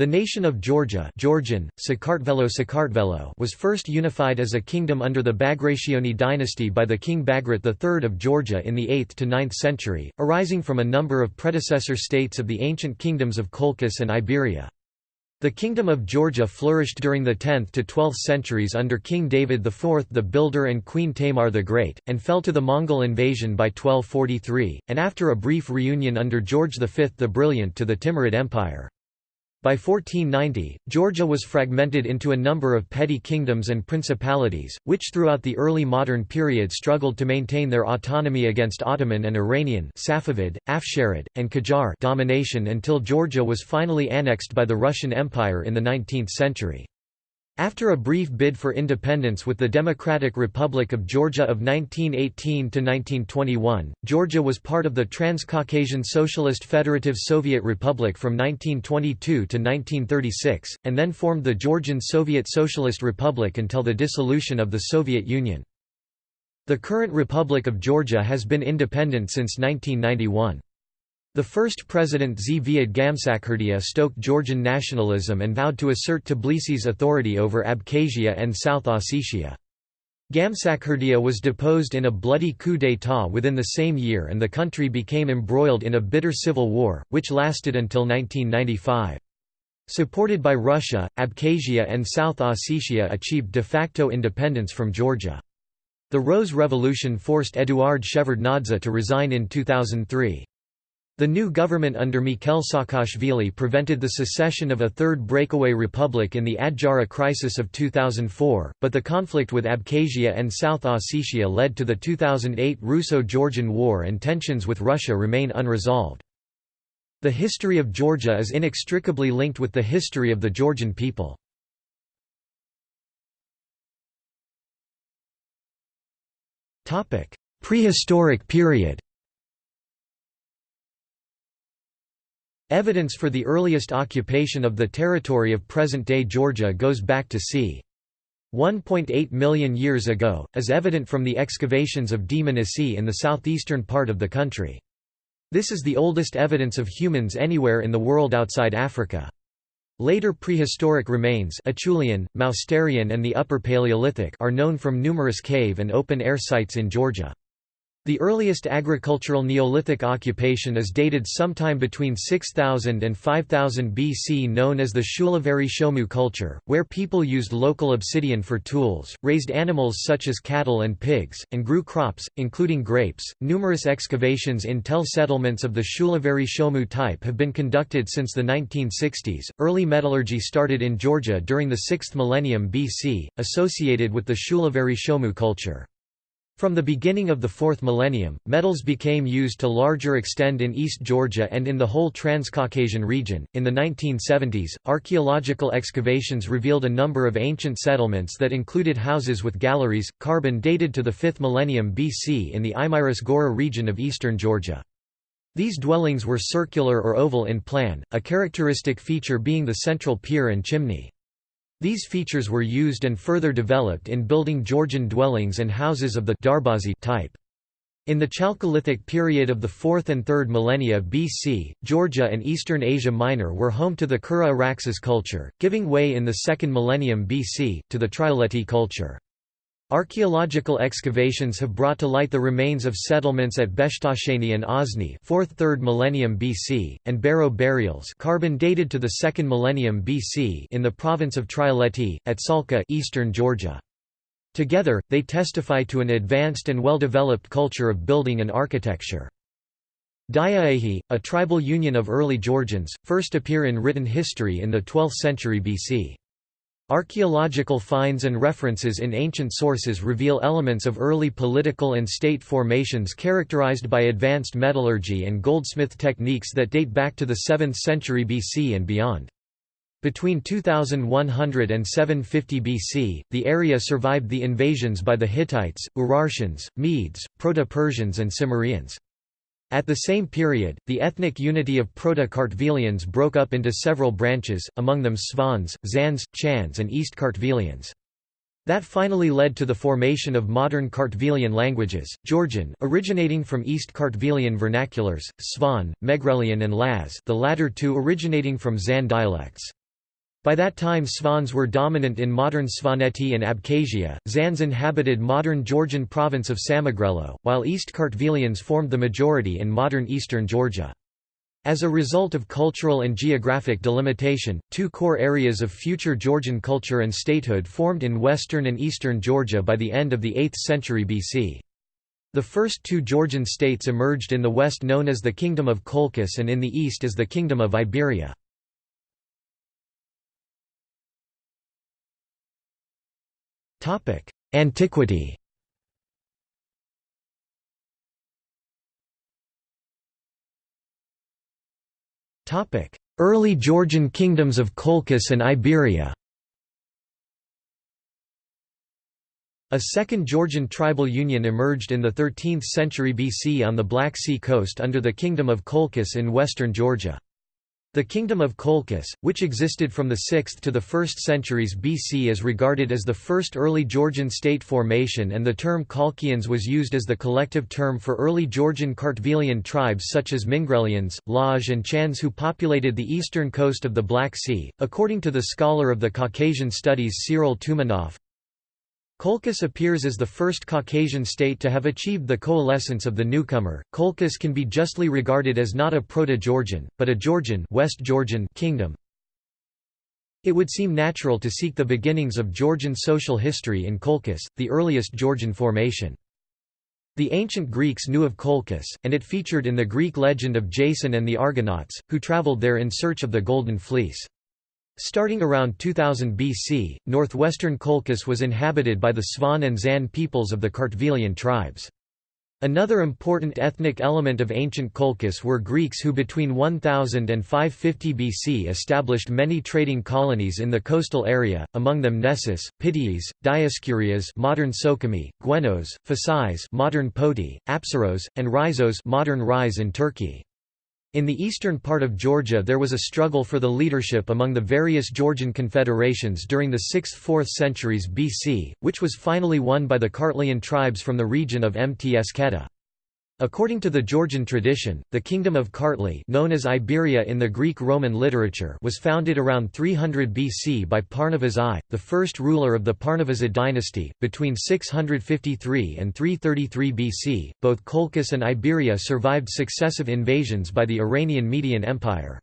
The nation of Georgia Georgian, Sakartvelo Sakartvelo was first unified as a kingdom under the Bagrationi dynasty by the king Bagrat III of Georgia in the 8th to 9th century, arising from a number of predecessor states of the ancient kingdoms of Colchis and Iberia. The Kingdom of Georgia flourished during the 10th to 12th centuries under King David IV the Builder and Queen Tamar the Great, and fell to the Mongol invasion by 1243, and after a brief reunion under George V the Brilliant to the Timurid Empire. By 1490, Georgia was fragmented into a number of petty kingdoms and principalities, which throughout the early modern period struggled to maintain their autonomy against Ottoman and Iranian Safavid, Afsharid, and Qajar domination until Georgia was finally annexed by the Russian Empire in the 19th century. After a brief bid for independence with the Democratic Republic of Georgia of 1918–1921, Georgia was part of the Transcaucasian Socialist Federative Soviet Republic from 1922 to 1936, and then formed the Georgian Soviet Socialist Republic until the dissolution of the Soviet Union. The current Republic of Georgia has been independent since 1991. The first president Zviad Gamsakhurdia stoked Georgian nationalism and vowed to assert Tbilisi's authority over Abkhazia and South Ossetia. Gamsakhurdia was deposed in a bloody coup d'état within the same year and the country became embroiled in a bitter civil war, which lasted until 1995. Supported by Russia, Abkhazia and South Ossetia achieved de facto independence from Georgia. The Rose Revolution forced Eduard Shevardnadze to resign in 2003. The new government under Mikhail Saakashvili prevented the secession of a third breakaway republic in the Adjara crisis of 2004, but the conflict with Abkhazia and South Ossetia led to the 2008 Russo-Georgian War and tensions with Russia remain unresolved. The history of Georgia is inextricably linked with the history of the Georgian people. Prehistoric period Evidence for the earliest occupation of the territory of present-day Georgia goes back to c. 1.8 million years ago, as evident from the excavations of Dmanisi in the southeastern part of the country. This is the oldest evidence of humans anywhere in the world outside Africa. Later prehistoric remains Acheulean, Mousterian and the Upper Paleolithic are known from numerous cave and open-air sites in Georgia. The earliest agricultural Neolithic occupation is dated sometime between 6000 and 5000 BC known as the Shulaveri Shomu culture, where people used local obsidian for tools, raised animals such as cattle and pigs, and grew crops, including grapes. Numerous excavations in tell settlements of the Shulaveri Shomu type have been conducted since the 1960s. Early metallurgy started in Georgia during the 6th millennium BC, associated with the Shulaveri Shomu culture. From the beginning of the fourth millennium, metals became used to larger extent in East Georgia and in the whole Transcaucasian region. In the 1970s, archaeological excavations revealed a number of ancient settlements that included houses with galleries, carbon dated to the 5th millennium BC in the Imiris Gora region of eastern Georgia. These dwellings were circular or oval in plan, a characteristic feature being the central pier and chimney. These features were used and further developed in building Georgian dwellings and houses of the Darbazi type. In the Chalcolithic period of the 4th and 3rd millennia BC, Georgia and eastern Asia Minor were home to the Kura Araxes culture, giving way in the 2nd millennium BC, to the Trialeti culture. Archaeological excavations have brought to light the remains of settlements at Beshtasheni and Ozni 4th–3rd millennium BC, and barrow burials carbon dated to the 2nd millennium BC in the province of Trialeti, at Salka eastern Georgia. Together, they testify to an advanced and well-developed culture of building and architecture. Diaehi, a tribal union of early Georgians, first appear in written history in the 12th century BC. Archaeological finds and references in ancient sources reveal elements of early political and state formations characterized by advanced metallurgy and goldsmith techniques that date back to the 7th century BC and beyond. Between 2100 and 750 BC, the area survived the invasions by the Hittites, Urartians, Medes, Proto-Persians and Cimmerians. At the same period, the ethnic unity of Proto-Kartvelians broke up into several branches, among them Svans, Zans, Chans and East Kartvelians. That finally led to the formation of modern Kartvelian languages, Georgian originating from East Kartvelian vernaculars, Svan, Megrelian and Laz the latter two originating from Zan dialects. By that time Svans were dominant in modern Svaneti and Abkhazia, Zans inhabited modern Georgian province of Samegrelo, while East Kartvelians formed the majority in modern eastern Georgia. As a result of cultural and geographic delimitation, two core areas of future Georgian culture and statehood formed in western and eastern Georgia by the end of the 8th century BC. The first two Georgian states emerged in the west known as the Kingdom of Colchis and in the east as the Kingdom of Iberia. Antiquity. Topic: Early Georgian kingdoms of Colchis and Iberia. A second Georgian tribal union emerged in the 13th century BC on the Black Sea coast under the Kingdom of Colchis in western Georgia. The Kingdom of Colchis, which existed from the 6th to the 1st centuries BC is regarded as the first early Georgian state formation and the term Colchians was used as the collective term for early Georgian Kartvelian tribes such as Mingrelians, Laj and Chans who populated the eastern coast of the Black Sea. According to the scholar of the Caucasian studies Cyril Toumanoff, Colchis appears as the first Caucasian state to have achieved the coalescence of the newcomer. Colchis can be justly regarded as not a Proto-Georgian, but a Georgian, West Georgian kingdom. It would seem natural to seek the beginnings of Georgian social history in Colchis, the earliest Georgian formation. The ancient Greeks knew of Colchis, and it featured in the Greek legend of Jason and the Argonauts, who traveled there in search of the Golden Fleece. Starting around 2000 BC, northwestern Colchis was inhabited by the Svan and Zan peoples of the Kartvelian tribes. Another important ethnic element of ancient Colchis were Greeks who between 1000 and 550 BC established many trading colonies in the coastal area, among them Nessus, Pityus, Dioscurias modern Sukhumi, Gwenos, Phasis modern Poti, Apsaros, and Rhizos modern Rize in Turkey. In the eastern part of Georgia there was a struggle for the leadership among the various Georgian confederations during the 6th–4th centuries BC, which was finally won by the Kartlian tribes from the region of Mtskheta. According to the Georgian tradition, the kingdom of Kartli known as Iberia in the Greek-Roman literature was founded around 300 BC by Parnavas I, the first ruler of the Parnavasid dynasty. Between 653 and 333 BC, both Colchis and Iberia survived successive invasions by the Iranian Median Empire.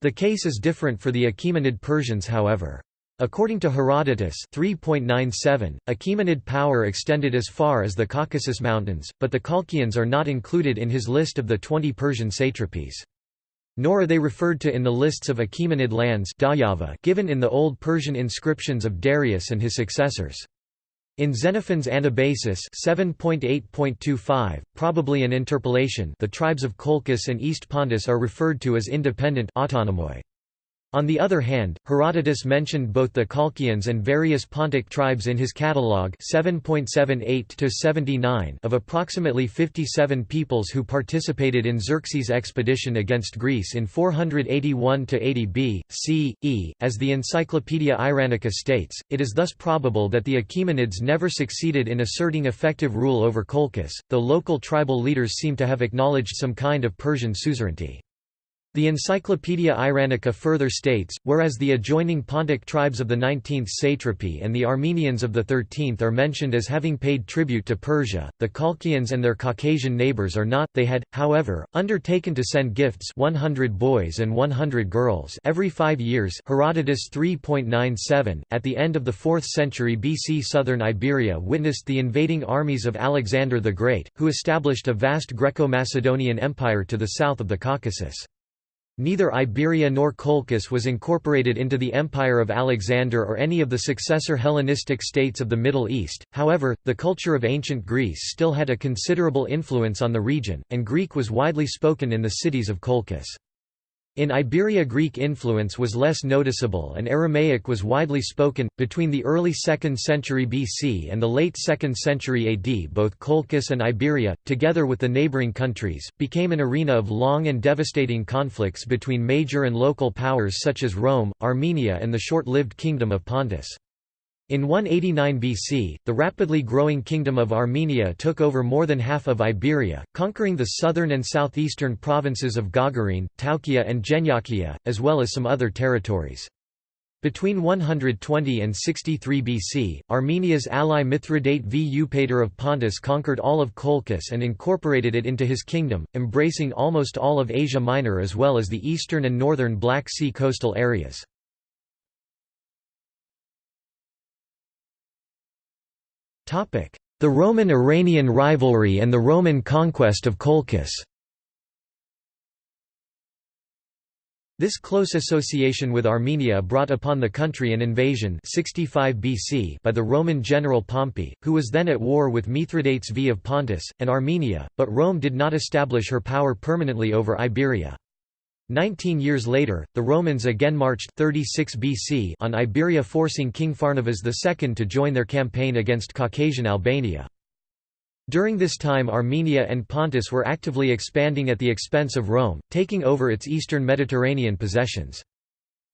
The case is different for the Achaemenid Persians however. According to Herodotus 3.97, Achaemenid power extended as far as the Caucasus Mountains, but the Colchians are not included in his list of the 20 Persian satrapies. Nor are they referred to in the lists of Achaemenid lands given in the Old Persian inscriptions of Darius and his successors. In Xenophon's Anabasis 7.8.25, probably an interpolation the tribes of Colchis and East Pontus are referred to as independent autonomoi. On the other hand, Herodotus mentioned both the Colchians and various Pontic tribes in his catalogue 7.78 of approximately 57 peoples who participated in Xerxes' expedition against Greece in 481–80 B. C. E. As the Encyclopaedia Iranica states, it is thus probable that the Achaemenids never succeeded in asserting effective rule over Colchis, though local tribal leaders seem to have acknowledged some kind of Persian suzerainty. The Encyclopaedia Iranica further states, whereas the adjoining Pontic tribes of the 19th satrapy and the Armenians of the 13th are mentioned as having paid tribute to Persia, the Colchians and their Caucasian neighbours are not they had, however, undertaken to send gifts 100 boys and 100 girls every five years Herodotus 3.97, at the end of the 4th century BC southern Iberia witnessed the invading armies of Alexander the Great, who established a vast Greco-Macedonian empire to the south of the Caucasus. Neither Iberia nor Colchis was incorporated into the Empire of Alexander or any of the successor Hellenistic states of the Middle East, however, the culture of ancient Greece still had a considerable influence on the region, and Greek was widely spoken in the cities of Colchis. In Iberia Greek influence was less noticeable and Aramaic was widely spoken. Between the early 2nd century BC and the late 2nd century AD both Colchis and Iberia, together with the neighbouring countries, became an arena of long and devastating conflicts between major and local powers such as Rome, Armenia and the short-lived Kingdom of Pontus. In 189 BC, the rapidly growing Kingdom of Armenia took over more than half of Iberia, conquering the southern and southeastern provinces of Gogarene, Taukia and Genyakia, as well as some other territories. Between 120 and 63 BC, Armenia's ally Mithridate V. Eupator of Pontus conquered all of Colchis and incorporated it into his kingdom, embracing almost all of Asia Minor as well as the eastern and northern Black Sea coastal areas. The Roman-Iranian rivalry and the Roman conquest of Colchis This close association with Armenia brought upon the country an invasion 65 BC by the Roman general Pompey, who was then at war with Mithridates V of Pontus, and Armenia, but Rome did not establish her power permanently over Iberia. Nineteen years later, the Romans again marched 36 BC on Iberia forcing King Pharnavaz II to join their campaign against Caucasian Albania. During this time Armenia and Pontus were actively expanding at the expense of Rome, taking over its eastern Mediterranean possessions.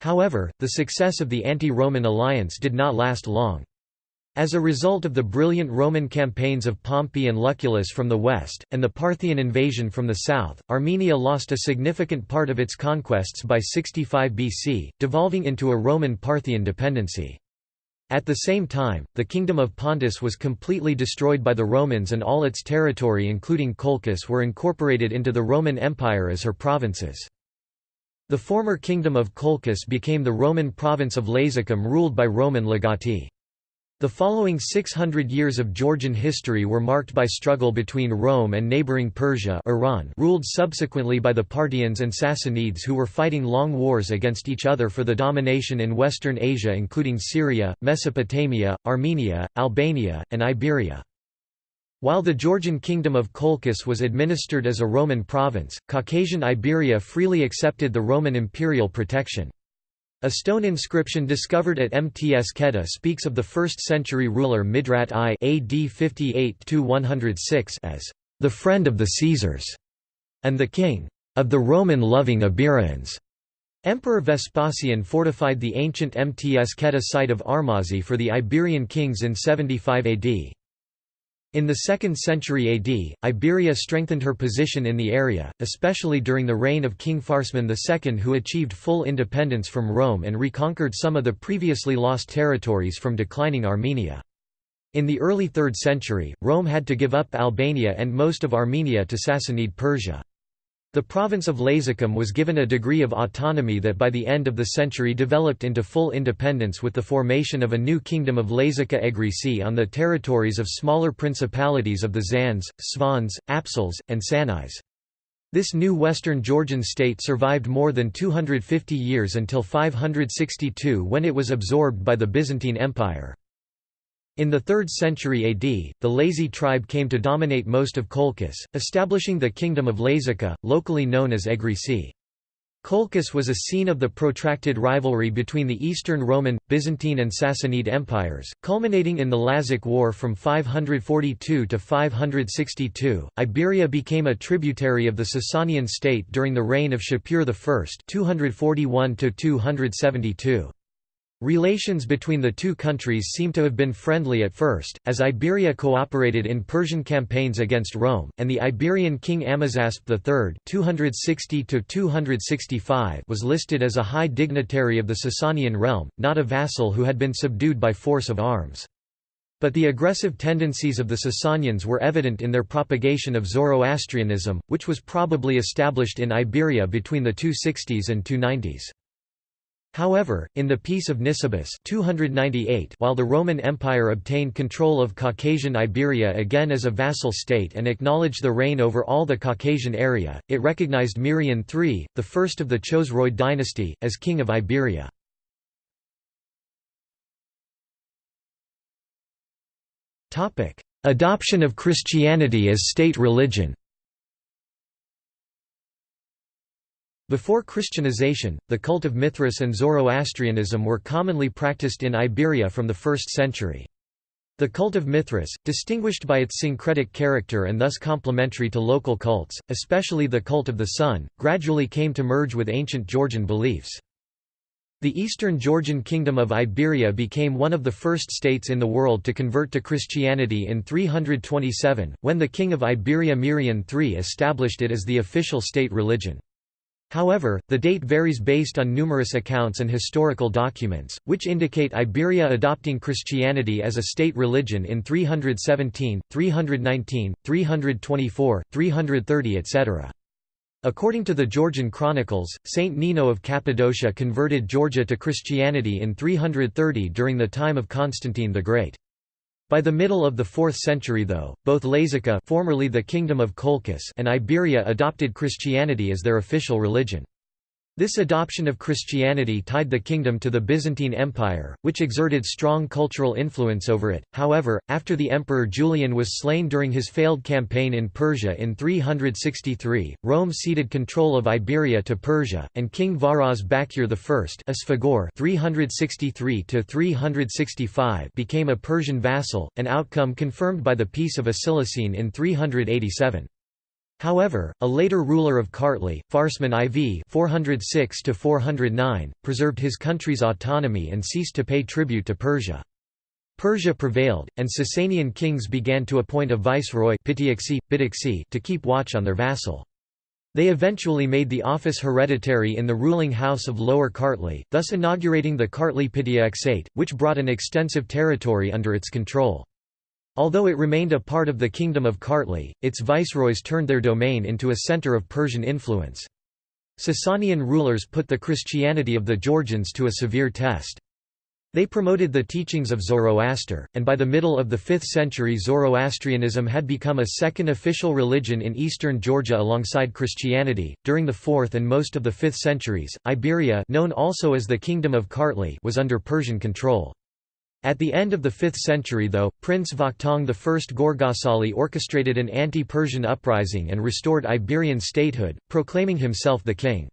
However, the success of the anti-Roman alliance did not last long. As a result of the brilliant Roman campaigns of Pompey and Lucullus from the west, and the Parthian invasion from the south, Armenia lost a significant part of its conquests by 65 BC, devolving into a Roman-Parthian dependency. At the same time, the kingdom of Pontus was completely destroyed by the Romans and all its territory including Colchis were incorporated into the Roman Empire as her provinces. The former kingdom of Colchis became the Roman province of Lazicum ruled by Roman legati. The following 600 years of Georgian history were marked by struggle between Rome and neighboring Persia Iran ruled subsequently by the Parthians and Sassanids who were fighting long wars against each other for the domination in Western Asia including Syria, Mesopotamia, Armenia, Albania, and Iberia. While the Georgian kingdom of Colchis was administered as a Roman province, Caucasian Iberia freely accepted the Roman imperial protection. A stone inscription discovered at Mtskheta speaks of the 1st-century ruler Midrat I AD 58–106 as the friend of the Caesars and the king of the Roman-loving Iberians. Emperor Vespasian fortified the ancient Mtskheta site of Armazi for the Iberian kings in 75 AD. In the 2nd century AD, Iberia strengthened her position in the area, especially during the reign of King Pharsman II who achieved full independence from Rome and reconquered some of the previously lost territories from declining Armenia. In the early 3rd century, Rome had to give up Albania and most of Armenia to Sassanid Persia. The province of Lazicum was given a degree of autonomy that by the end of the century developed into full independence with the formation of a new kingdom of Lazica Egrisi on the territories of smaller principalities of the Zans, Svans, Apsals, and Sanais. This new Western Georgian state survived more than 250 years until 562 when it was absorbed by the Byzantine Empire. In the 3rd century AD, the Lazi tribe came to dominate most of Colchis, establishing the kingdom of Lazica, locally known as Egrisi. Colchis was a scene of the protracted rivalry between the Eastern Roman, Byzantine and Sassanid empires, culminating in the Lazic War from 542 to 562. Iberia became a tributary of the Sasanian state during the reign of Shapur I 241 272. Relations between the two countries seem to have been friendly at first, as Iberia cooperated in Persian campaigns against Rome, and the Iberian king Amazasp III 260 was listed as a high dignitary of the Sasanian realm, not a vassal who had been subdued by force of arms. But the aggressive tendencies of the Sasanians were evident in their propagation of Zoroastrianism, which was probably established in Iberia between the 260s and 290s. However, in the Peace of Nisibis 298, while the Roman Empire obtained control of Caucasian Iberia again as a vassal state and acknowledged the reign over all the Caucasian area, it recognized Mirian III, the first of the Chosroid dynasty, as king of Iberia. Adoption of Christianity as state religion Before Christianization, the cult of Mithras and Zoroastrianism were commonly practiced in Iberia from the 1st century. The cult of Mithras, distinguished by its syncretic character and thus complementary to local cults, especially the cult of the sun, gradually came to merge with ancient Georgian beliefs. The Eastern Georgian Kingdom of Iberia became one of the first states in the world to convert to Christianity in 327, when the king of Iberia Mirian III established it as the official state religion. However, the date varies based on numerous accounts and historical documents, which indicate Iberia adopting Christianity as a state religion in 317, 319, 324, 330 etc. According to the Georgian chronicles, Saint Nino of Cappadocia converted Georgia to Christianity in 330 during the time of Constantine the Great. By the middle of the 4th century though, both Lazica formerly the Kingdom of Colchis and Iberia adopted Christianity as their official religion. This adoption of Christianity tied the kingdom to the Byzantine Empire, which exerted strong cultural influence over it. However, after the Emperor Julian was slain during his failed campaign in Persia in 363, Rome ceded control of Iberia to Persia, and King Varaz Bakir I Asfagor 363 became a Persian vassal, an outcome confirmed by the Peace of Acilisene in 387. However, a later ruler of Kartli, Farsman IV 406 preserved his country's autonomy and ceased to pay tribute to Persia. Persia prevailed, and Sasanian kings began to appoint a viceroy to keep watch on their vassal. They eventually made the office hereditary in the ruling house of Lower Kartli, thus inaugurating the Kartli Pitiaksate, which brought an extensive territory under its control. Although it remained a part of the Kingdom of Kartli, its viceroys turned their domain into a center of Persian influence. Sasanian rulers put the Christianity of the Georgians to a severe test. They promoted the teachings of Zoroaster, and by the middle of the 5th century Zoroastrianism had become a second official religion in eastern Georgia alongside Christianity. During the 4th and most of the 5th centuries, Iberia known also as the Kingdom of Kartli was under Persian control. At the end of the 5th century though, Prince Vakhtang I Gorgasali orchestrated an anti-Persian uprising and restored Iberian statehood, proclaiming himself the king.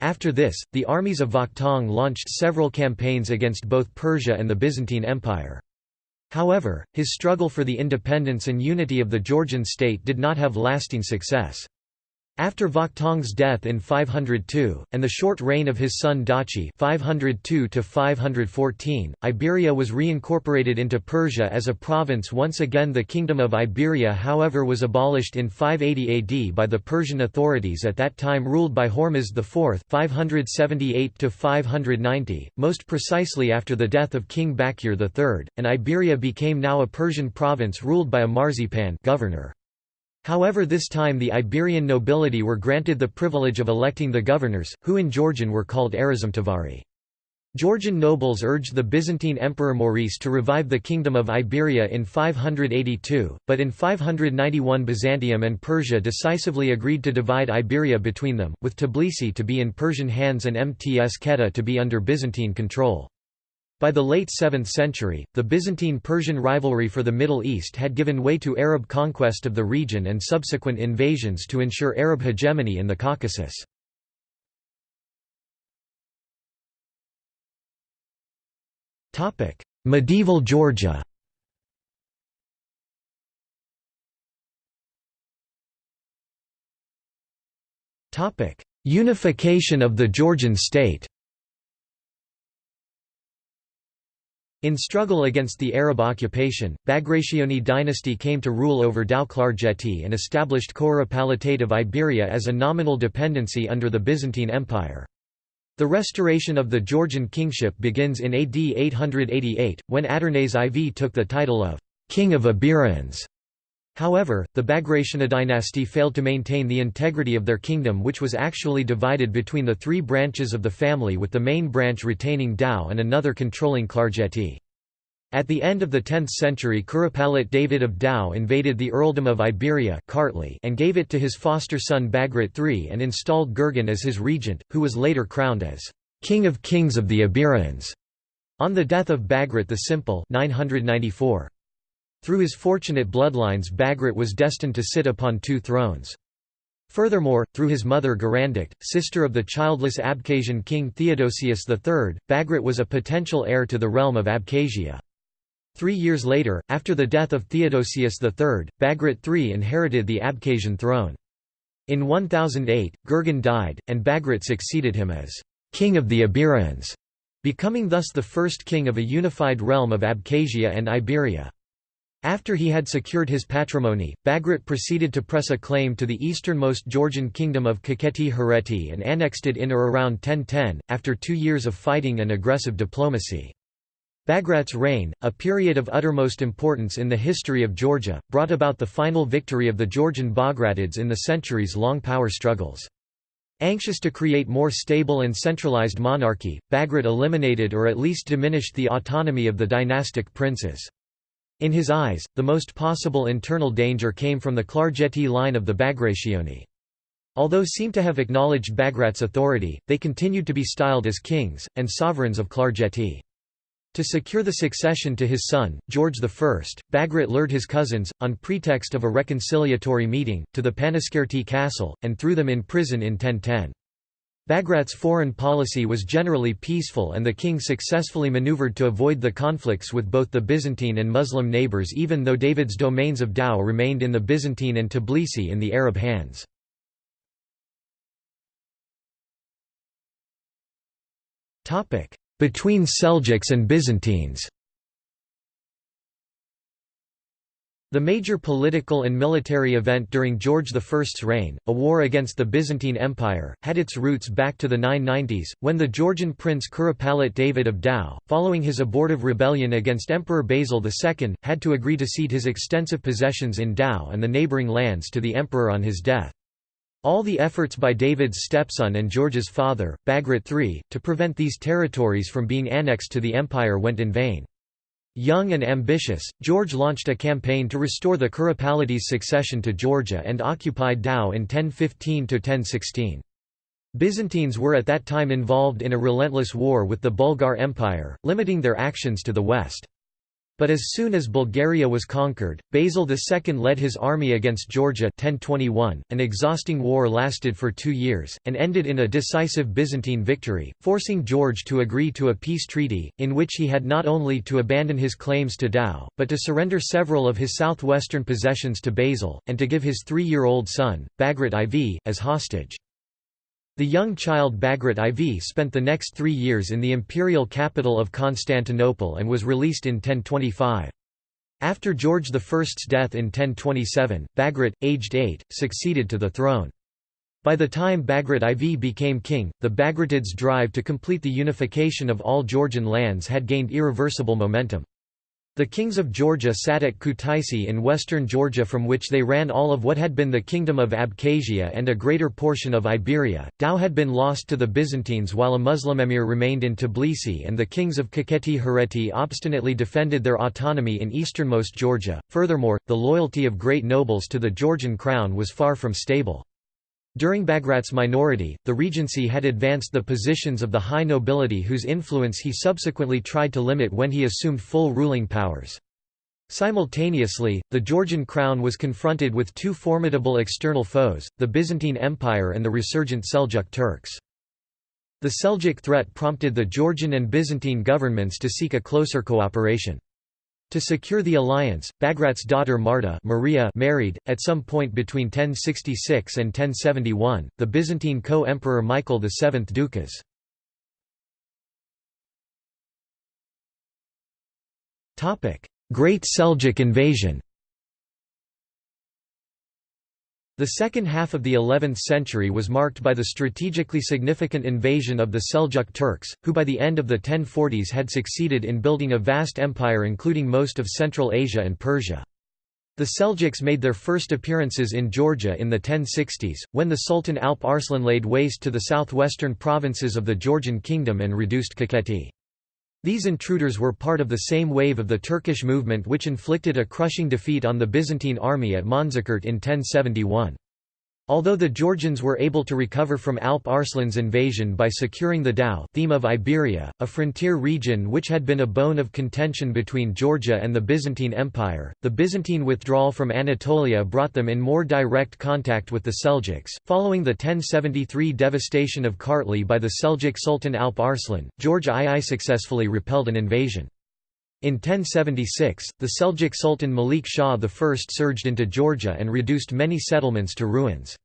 After this, the armies of Vakhtang launched several campaigns against both Persia and the Byzantine Empire. However, his struggle for the independence and unity of the Georgian state did not have lasting success. After Vakhtang's death in 502, and the short reign of his son Dachi 502 Iberia was reincorporated into Persia as a province once again the Kingdom of Iberia however was abolished in 580 AD by the Persian authorities at that time ruled by Hormizd IV 578 most precisely after the death of King Bakir III, and Iberia became now a Persian province ruled by a Marzpan governor. However this time the Iberian nobility were granted the privilege of electing the governors, who in Georgian were called erismtavari. Georgian nobles urged the Byzantine Emperor Maurice to revive the Kingdom of Iberia in 582, but in 591 Byzantium and Persia decisively agreed to divide Iberia between them, with Tbilisi to be in Persian hands and Mtskheta to be under Byzantine control. By the late 7th century, the Byzantine-Persian rivalry for the Middle East had given way to Arab conquest of the region and subsequent invasions to ensure Arab hegemony in the Caucasus. Medieval Georgia Unification of the Georgian state In struggle against the Arab occupation, Bagrationi dynasty came to rule over Tao-Klarjeti and established Curopalatate of Iberia as a nominal dependency under the Byzantine Empire. The restoration of the Georgian kingship begins in AD 888, when Adarnase IV took the title of «King of Iberians». However, the Bagrationi dynasty failed to maintain the integrity of their kingdom which was actually divided between the three branches of the family with the main branch retaining Tao and another controlling Klarjeti. At the end of the 10th century Kuropalate David of Tao invaded the earldom of Iberia and gave it to his foster son Bagrat III and installed Gurgen as his regent, who was later crowned as «King of Kings of the Iberians» on the death of Bagrat the Simple 994. Through his fortunate bloodlines Bagrat was destined to sit upon two thrones. Furthermore, through his mother Gurandukht, sister of the childless Abkhazian king Theodosius III, Bagrat was a potential heir to the realm of Abkhazia. Three years later, after the death of Theodosius III, Bagrat III inherited the Abkhazian throne. In 1008, Gurgen died, and Bagrat succeeded him as king of the Iberians, becoming thus the first king of a unified realm of Abkhazia and Iberia. After he had secured his patrimony, Bagrat proceeded to press a claim to the easternmost Georgian kingdom of Kakheti Hereti and annexed it in or around 1010, after two years of fighting and aggressive diplomacy. Bagrat's reign, a period of uttermost importance in the history of Georgia, brought about the final victory of the Georgian Bagratids in the centuries-long power struggles. Anxious to create more stable and centralized monarchy, Bagrat eliminated or at least diminished the autonomy of the dynastic princes. In his eyes, the most possible internal danger came from the Klarjeti line of the Bagrationi. Although seem to have acknowledged Bagrat's authority, they continued to be styled as kings, and sovereigns of Klarjeti. To secure the succession to his son, George I, Bagrat lured his cousins, on pretext of a reconciliatory meeting, to the Panaskerti castle, and threw them in prison in 1010. Bagrat's foreign policy was generally peaceful and the king successfully maneuvered to avoid the conflicts with both the Byzantine and Muslim neighbors even though David's domains of Tao remained in the Byzantine and Tbilisi in the Arab hands. Between Seljuks and Byzantines The major political and military event during George I's reign, a war against the Byzantine Empire, had its roots back to the 990s, when the Georgian prince Kuropalate David of Tao, following his abortive rebellion against Emperor Basil II, had to agree to cede his extensive possessions in Tao and the neighbouring lands to the emperor on his death. All the efforts by David's stepson and George's father, Bagrat III, to prevent these territories from being annexed to the empire went in vain. Young and ambitious, George launched a campaign to restore the Kuropalides' succession to Georgia and occupied Tao in 1015–1016. Byzantines were at that time involved in a relentless war with the Bulgar Empire, limiting their actions to the west. But as soon as Bulgaria was conquered, Basil II led his army against Georgia 1021. .An exhausting war lasted for two years, and ended in a decisive Byzantine victory, forcing George to agree to a peace treaty, in which he had not only to abandon his claims to Tao, but to surrender several of his southwestern possessions to Basil, and to give his three-year-old son, Bagrat IV, as hostage. The young child Bagrat IV spent the next three years in the imperial capital of Constantinople and was released in 1025. After George I's death in 1027, Bagrat, aged eight, succeeded to the throne. By the time Bagrat IV became king, the Bagratids' drive to complete the unification of all Georgian lands had gained irreversible momentum. The kings of Georgia sat at Kutaisi in western Georgia from which they ran all of what had been the kingdom of Abkhazia and a greater portion of Iberia. Tao had been lost to the Byzantines while a Muslim emir remained in Tbilisi and the kings of Kakheti Hereti obstinately defended their autonomy in easternmost Georgia. Furthermore, the loyalty of great nobles to the Georgian crown was far from stable. During Bagrat's minority, the regency had advanced the positions of the high nobility whose influence he subsequently tried to limit when he assumed full ruling powers. Simultaneously, the Georgian crown was confronted with two formidable external foes, the Byzantine Empire and the resurgent Seljuk Turks. The Seljuk threat prompted the Georgian and Byzantine governments to seek a closer cooperation. To secure the alliance, Bagrat's daughter Marta Maria married, at some point between 1066 and 1071, the Byzantine co-emperor Michael VII Doukas. Great Seljuk invasion The second half of the 11th century was marked by the strategically significant invasion of the Seljuk Turks, who by the end of the 1040s had succeeded in building a vast empire including most of Central Asia and Persia. The Seljuks made their first appearances in Georgia in the 1060s, when the Sultan Alp Arslan laid waste to the southwestern provinces of the Georgian kingdom and reduced Kakheti. These intruders were part of the same wave of the Turkish movement which inflicted a crushing defeat on the Byzantine army at Manzikert in 1071. Although the Georgians were able to recover from Alp Arslan's invasion by securing the Tao theme of Iberia, a frontier region which had been a bone of contention between Georgia and the Byzantine Empire, the Byzantine withdrawal from Anatolia brought them in more direct contact with the Seljuks. Following the 1073 devastation of Kartli by the Seljuk Sultan Alp Arslan, George II successfully repelled an invasion. In 1076, the Seljuk Sultan Malik Shah I surged into Georgia and reduced many settlements to ruins.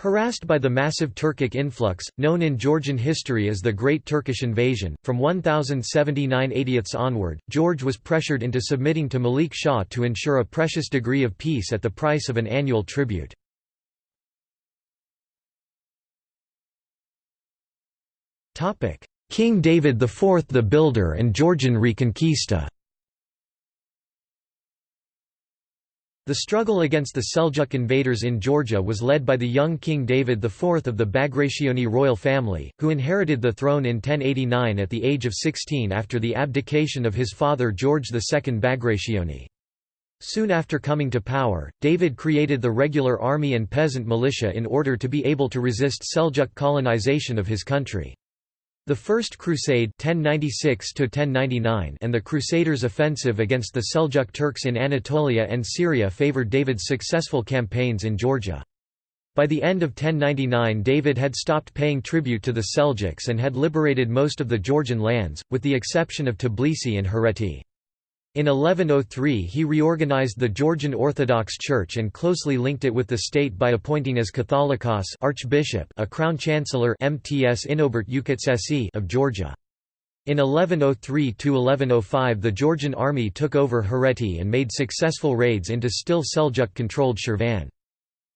Harassed by the massive Turkic influx, known in Georgian history as the Great Turkish Invasion, from 1079 80 onward, George was pressured into submitting to Malik Shah to ensure a precious degree of peace at the price of an annual tribute. King David IV the Builder and Georgian Reconquista The struggle against the Seljuk invaders in Georgia was led by the young King David IV of the Bagrationi royal family, who inherited the throne in 1089 at the age of 16 after the abdication of his father George II Bagrationi. Soon after coming to power, David created the regular army and peasant militia in order to be able to resist Seljuk colonization of his country. The First Crusade 1096 and the Crusaders' offensive against the Seljuk Turks in Anatolia and Syria favored David's successful campaigns in Georgia. By the end of 1099 David had stopped paying tribute to the Seljuks and had liberated most of the Georgian lands, with the exception of Tbilisi and Hereti. In 1103 he reorganized the Georgian Orthodox Church and closely linked it with the state by appointing as Catholicos archbishop a crown chancellor Mts Inobert of Georgia. In 1103–1105 the Georgian army took over Hereti and made successful raids into still Seljuk-controlled Shirvan.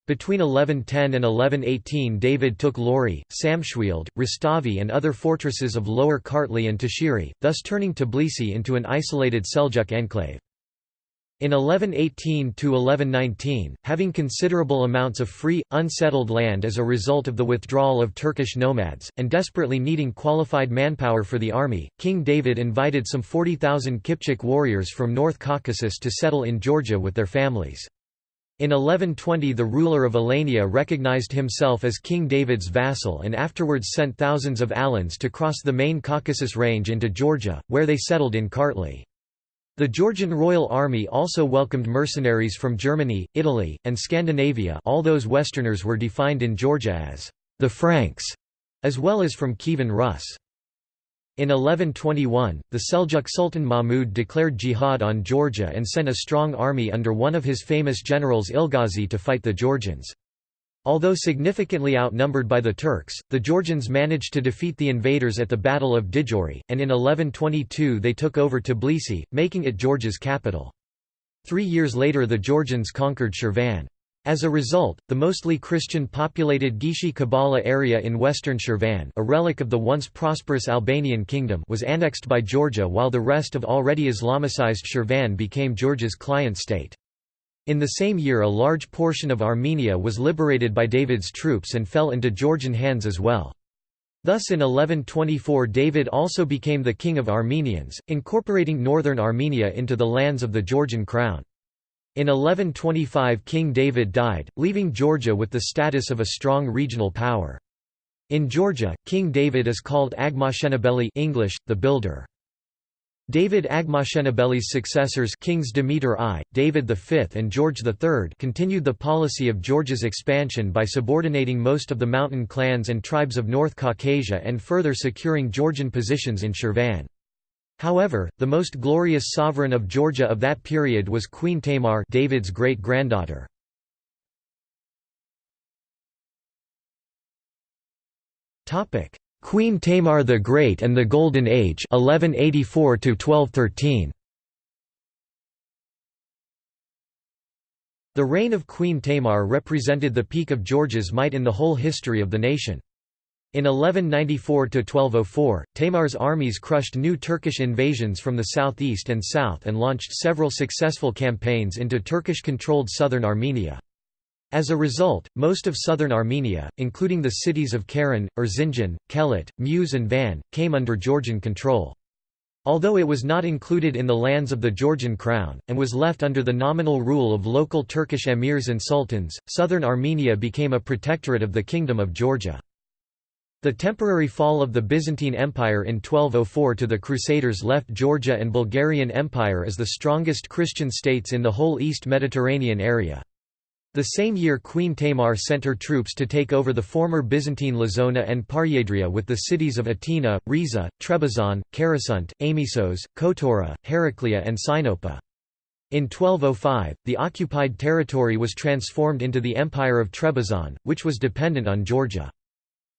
Between 1110 and 1118 David took Lori, Samshvilde, Rustavi and other fortresses of Lower Kartli and Tashiri, thus turning Tbilisi into an isolated Seljuk enclave. In 1118–1119, having considerable amounts of free, unsettled land as a result of the withdrawal of Turkish nomads, and desperately needing qualified manpower for the army, King David invited some 40,000 Kipchak warriors from North Caucasus to settle in Georgia with their families. In 1120 the ruler of Alania recognized himself as King David's vassal and afterwards sent thousands of Alans to cross the main Caucasus range into Georgia, where they settled in Kartli. The Georgian Royal Army also welcomed mercenaries from Germany, Italy, and Scandinavia all those Westerners were defined in Georgia as the Franks, as well as from Kievan Rus. In 1121, the Seljuk Sultan Mahmud declared jihad on Georgia and sent a strong army under one of his famous generals Ilghazi to fight the Georgians. Although significantly outnumbered by the Turks, the Georgians managed to defeat the invaders at the Battle of Djori, and in 1122 they took over Tbilisi, making it Georgia's capital. Three years later the Georgians conquered Shirvan. As a result, the mostly Christian-populated Gishi Kabala area in western Shirvan a relic of the once prosperous Albanian kingdom was annexed by Georgia while the rest of already Islamicized Shirvan became Georgia's client state. In the same year a large portion of Armenia was liberated by David's troops and fell into Georgian hands as well. Thus in 1124 David also became the king of Armenians, incorporating northern Armenia into the lands of the Georgian crown. In 1125 King David died, leaving Georgia with the status of a strong regional power. In Georgia, King David is called Agmashenebeli English, the Builder. David Agmashenebeli's successors Kings Demeter I, David V and George III continued the policy of Georgia's expansion by subordinating most of the mountain clans and tribes of North Caucasia and further securing Georgian positions in Shirvan. However, the most glorious sovereign of Georgia of that period was Queen Tamar David's great-granddaughter. Queen Tamar the Great and the Golden Age 1184 -1213. The reign of Queen Tamar represented the peak of Georgia's might in the whole history of the nation. In 1194–1204, Tamar's armies crushed new Turkish invasions from the southeast and south and launched several successful campaigns into Turkish-controlled southern Armenia. As a result, most of southern Armenia, including the cities of Keren, Erzincan, Kelit, Muş and Van, came under Georgian control. Although it was not included in the lands of the Georgian crown, and was left under the nominal rule of local Turkish emirs and sultans, southern Armenia became a protectorate of the Kingdom of Georgia. The temporary fall of the Byzantine Empire in 1204 to the Crusaders left Georgia and Bulgarian Empire as the strongest Christian states in the whole East Mediterranean area. The same year Queen Tamar sent her troops to take over the former Byzantine Lazona and Paryadria with the cities of Atina, Riza, Trebizond, Karasunt, Amisos, Kotora, Heraclea and Sinope. In 1205, the occupied territory was transformed into the Empire of Trebizond, which was dependent on Georgia.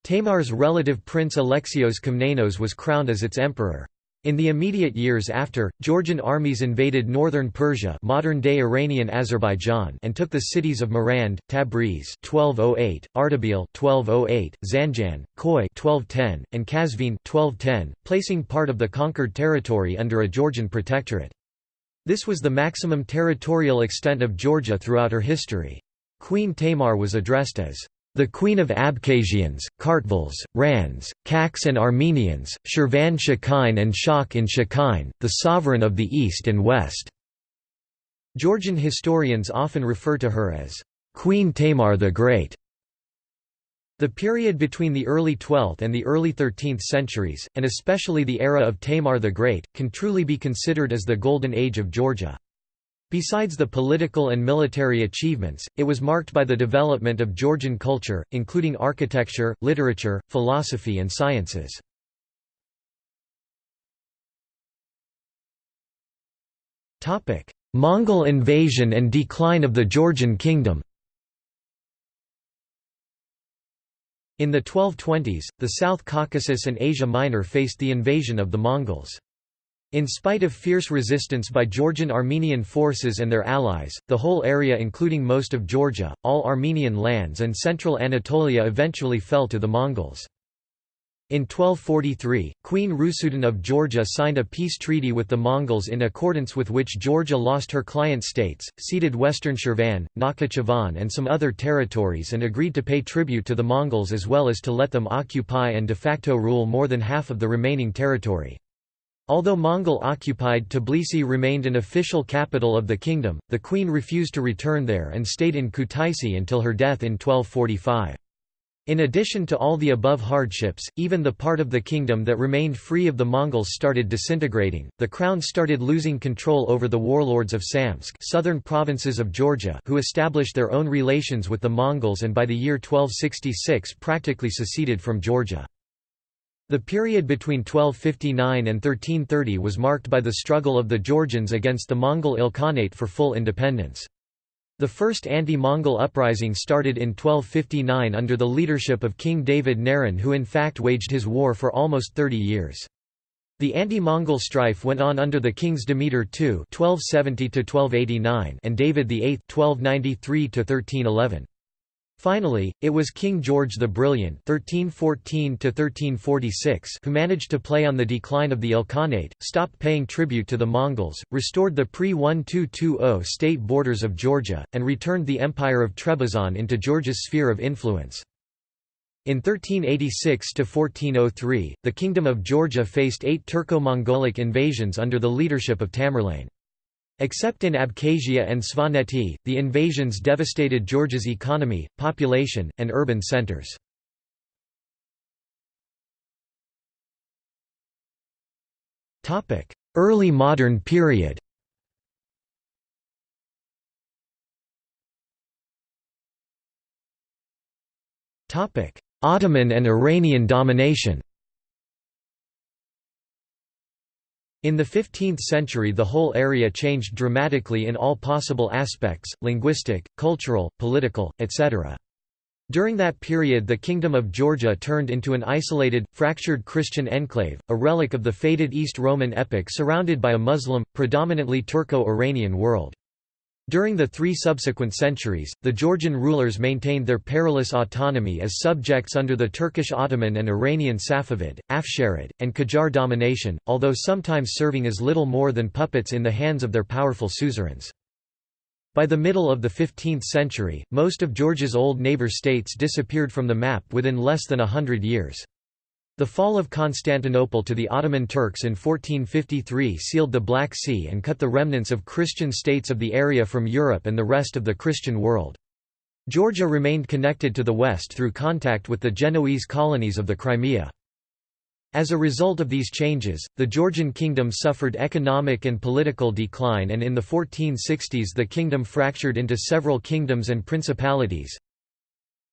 Tamar's relative Prince Alexios Komnenos was crowned as its emperor. In the immediate years after, Georgian armies invaded northern Persia modern-day Iranian Azerbaijan and took the cities of Marand, Tabriz 1208, Ardabil 1208, Zanjan, Khoi 1210, and Kazvin 1210, placing part of the conquered territory under a Georgian protectorate. This was the maximum territorial extent of Georgia throughout her history. Queen Tamar was addressed as the Queen of Abkhazians, Kartvals, Rans, Kaks and Armenians, Shirvan Shakine and Shak in Shakine, the sovereign of the East and West." Georgian historians often refer to her as Queen Tamar the Great. The period between the early 12th and the early 13th centuries, and especially the era of Tamar the Great, can truly be considered as the Golden Age of Georgia. Besides the political and military achievements, it was marked by the development of Georgian culture, including architecture, literature, philosophy and sciences. Mongol invasion and decline of the Georgian kingdom In the 1220s, the South Caucasus and Asia Minor faced the invasion of the Mongols. In spite of fierce resistance by Georgian Armenian forces and their allies, the whole area including most of Georgia, all Armenian lands and central Anatolia eventually fell to the Mongols. In 1243, Queen Rusudan of Georgia signed a peace treaty with the Mongols in accordance with which Georgia lost her client states, ceded western Shirvan, Nakhichevan and some other territories and agreed to pay tribute to the Mongols as well as to let them occupy and de facto rule more than half of the remaining territory. Although Mongol-occupied Tbilisi remained an official capital of the kingdom, the queen refused to return there and stayed in Kutaisi until her death in 1245. In addition to all the above hardships, even the part of the kingdom that remained free of the Mongols started disintegrating. The crown started losing control over the warlords of Samtskhe, southern provinces of Georgia, who established their own relations with the Mongols and by the year 1266 practically seceded from Georgia. The period between 1259 and 1330 was marked by the struggle of the Georgians against the Mongol Ilkhanate for full independence. The first anti-Mongol uprising started in 1259 under the leadership of King David Narin who in fact waged his war for almost 30 years. The anti-Mongol strife went on under the kings Demeter II (1270–1289) and David VIII (1293–1311). Finally, it was King George the Brilliant (1314–1346) who managed to play on the decline of the Ilkhanate, stopped paying tribute to the Mongols, restored the pre-1220 state borders of Georgia, and returned the Empire of Trebizond into Georgia's sphere of influence. In 1386–1403, the Kingdom of Georgia faced eight Turco-Mongolic invasions under the leadership of Tamerlane. Except in Abkhazia and Svaneti, the invasions devastated Georgia's economy, population, and urban centers. Early modern period Ottoman and Iranian domination In the 15th century the whole area changed dramatically in all possible aspects, linguistic, cultural, political, etc. During that period the Kingdom of Georgia turned into an isolated, fractured Christian enclave, a relic of the faded East Roman epoch surrounded by a Muslim, predominantly Turco-Iranian world. During the three subsequent centuries, the Georgian rulers maintained their perilous autonomy as subjects under the Turkish Ottoman and Iranian Safavid, Afsharid, and Qajar domination, although sometimes serving as little more than puppets in the hands of their powerful suzerains. By the middle of the 15th century, most of Georgia's old neighbor states disappeared from the map within less than a hundred years. The fall of Constantinople to the Ottoman Turks in 1453 sealed the Black Sea and cut the remnants of Christian states of the area from Europe and the rest of the Christian world. Georgia remained connected to the west through contact with the Genoese colonies of the Crimea. As a result of these changes, the Georgian kingdom suffered economic and political decline and in the 1460s the kingdom fractured into several kingdoms and principalities.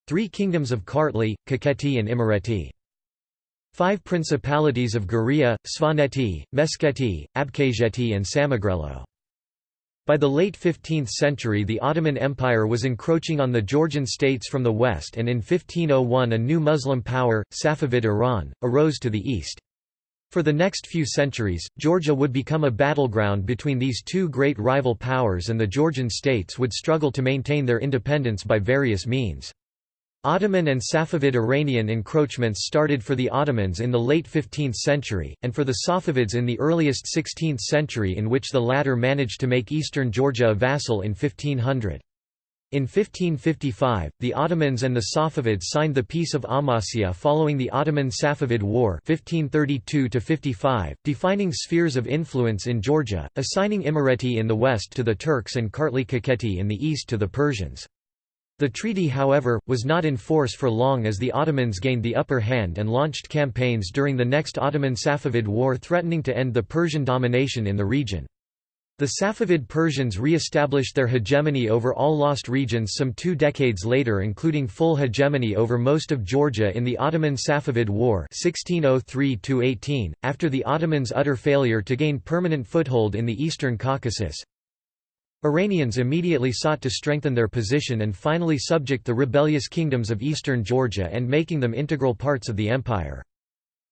Three kingdoms of Kartli, Kakheti and Imereti. Five principalities of Guria, Svaneti, Meskheti, Abkhazeti and Samegrelo. By the late 15th century the Ottoman Empire was encroaching on the Georgian states from the west and in 1501 a new Muslim power, Safavid Iran, arose to the east. For the next few centuries, Georgia would become a battleground between these two great rival powers and the Georgian states would struggle to maintain their independence by various means. Ottoman and Safavid Iranian encroachments started for the Ottomans in the late 15th century, and for the Safavids in the earliest 16th century in which the latter managed to make eastern Georgia a vassal in 1500. In 1555, the Ottomans and the Safavids signed the Peace of Amasya following the Ottoman-Safavid War 1532 defining spheres of influence in Georgia, assigning Imereti in the west to the Turks and Kartli Kakheti in the east to the Persians. The treaty however, was not in force for long as the Ottomans gained the upper hand and launched campaigns during the next Ottoman-Safavid War threatening to end the Persian domination in the region. The Safavid Persians re-established their hegemony over all lost regions some two decades later including full hegemony over most of Georgia in the Ottoman-Safavid War 1603 after the Ottomans' utter failure to gain permanent foothold in the eastern Caucasus. Iranians immediately sought to strengthen their position and finally subject the rebellious kingdoms of eastern Georgia and making them integral parts of the empire.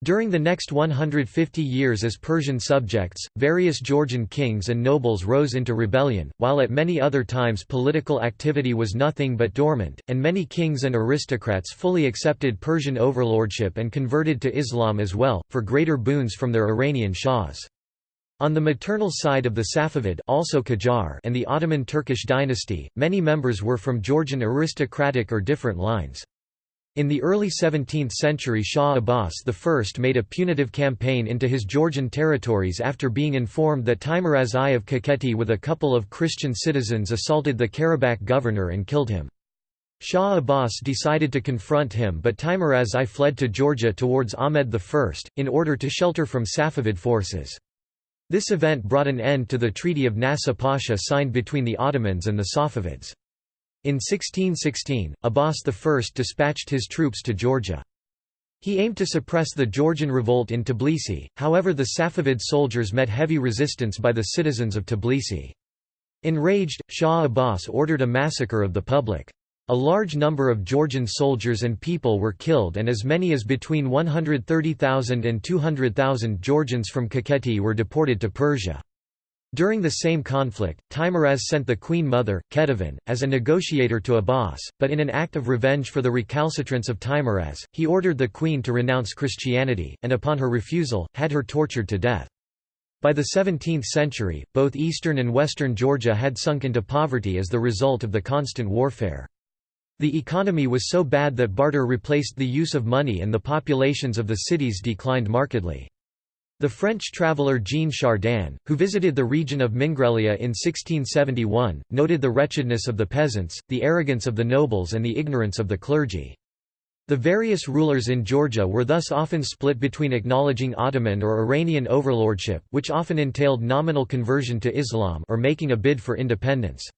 During the next 150 years as Persian subjects, various Georgian kings and nobles rose into rebellion, while at many other times political activity was nothing but dormant, and many kings and aristocrats fully accepted Persian overlordship and converted to Islam as well, for greater boons from their Iranian shahs. On the maternal side of the Safavid also Qajar and the Ottoman Turkish dynasty, many members were from Georgian aristocratic or different lines. In the early 17th century Shah Abbas I made a punitive campaign into his Georgian territories after being informed that Teimuraz I of Kakheti with a couple of Christian citizens assaulted the Karabakh governor and killed him. Shah Abbas decided to confront him but Teimuraz I fled to Georgia towards Ahmed I, in order to shelter from Safavid forces. This event brought an end to the Treaty of Nasuh Pasha signed between the Ottomans and the Safavids. In 1616, Abbas I dispatched his troops to Georgia. He aimed to suppress the Georgian revolt in Tbilisi, however the Safavid soldiers met heavy resistance by the citizens of Tbilisi. Enraged, Shah Abbas ordered a massacre of the public. A large number of Georgian soldiers and people were killed and as many as between 130,000 and 200,000 Georgians from Kakheti were deported to Persia. During the same conflict, Teimuraz sent the Queen Mother, Ketevan, as a negotiator to Abbas, but in an act of revenge for the recalcitrance of Teimuraz, he ordered the Queen to renounce Christianity, and upon her refusal, had her tortured to death. By the 17th century, both eastern and western Georgia had sunk into poverty as the result of the constant warfare. The economy was so bad that barter replaced the use of money and the populations of the cities declined markedly. The French traveller Jean Chardin, who visited the region of Mingrelia in 1671, noted the wretchedness of the peasants, the arrogance of the nobles and the ignorance of the clergy. The various rulers in Georgia were thus often split between acknowledging Ottoman or Iranian overlordship which often entailed nominal conversion to Islam or making a bid for independence.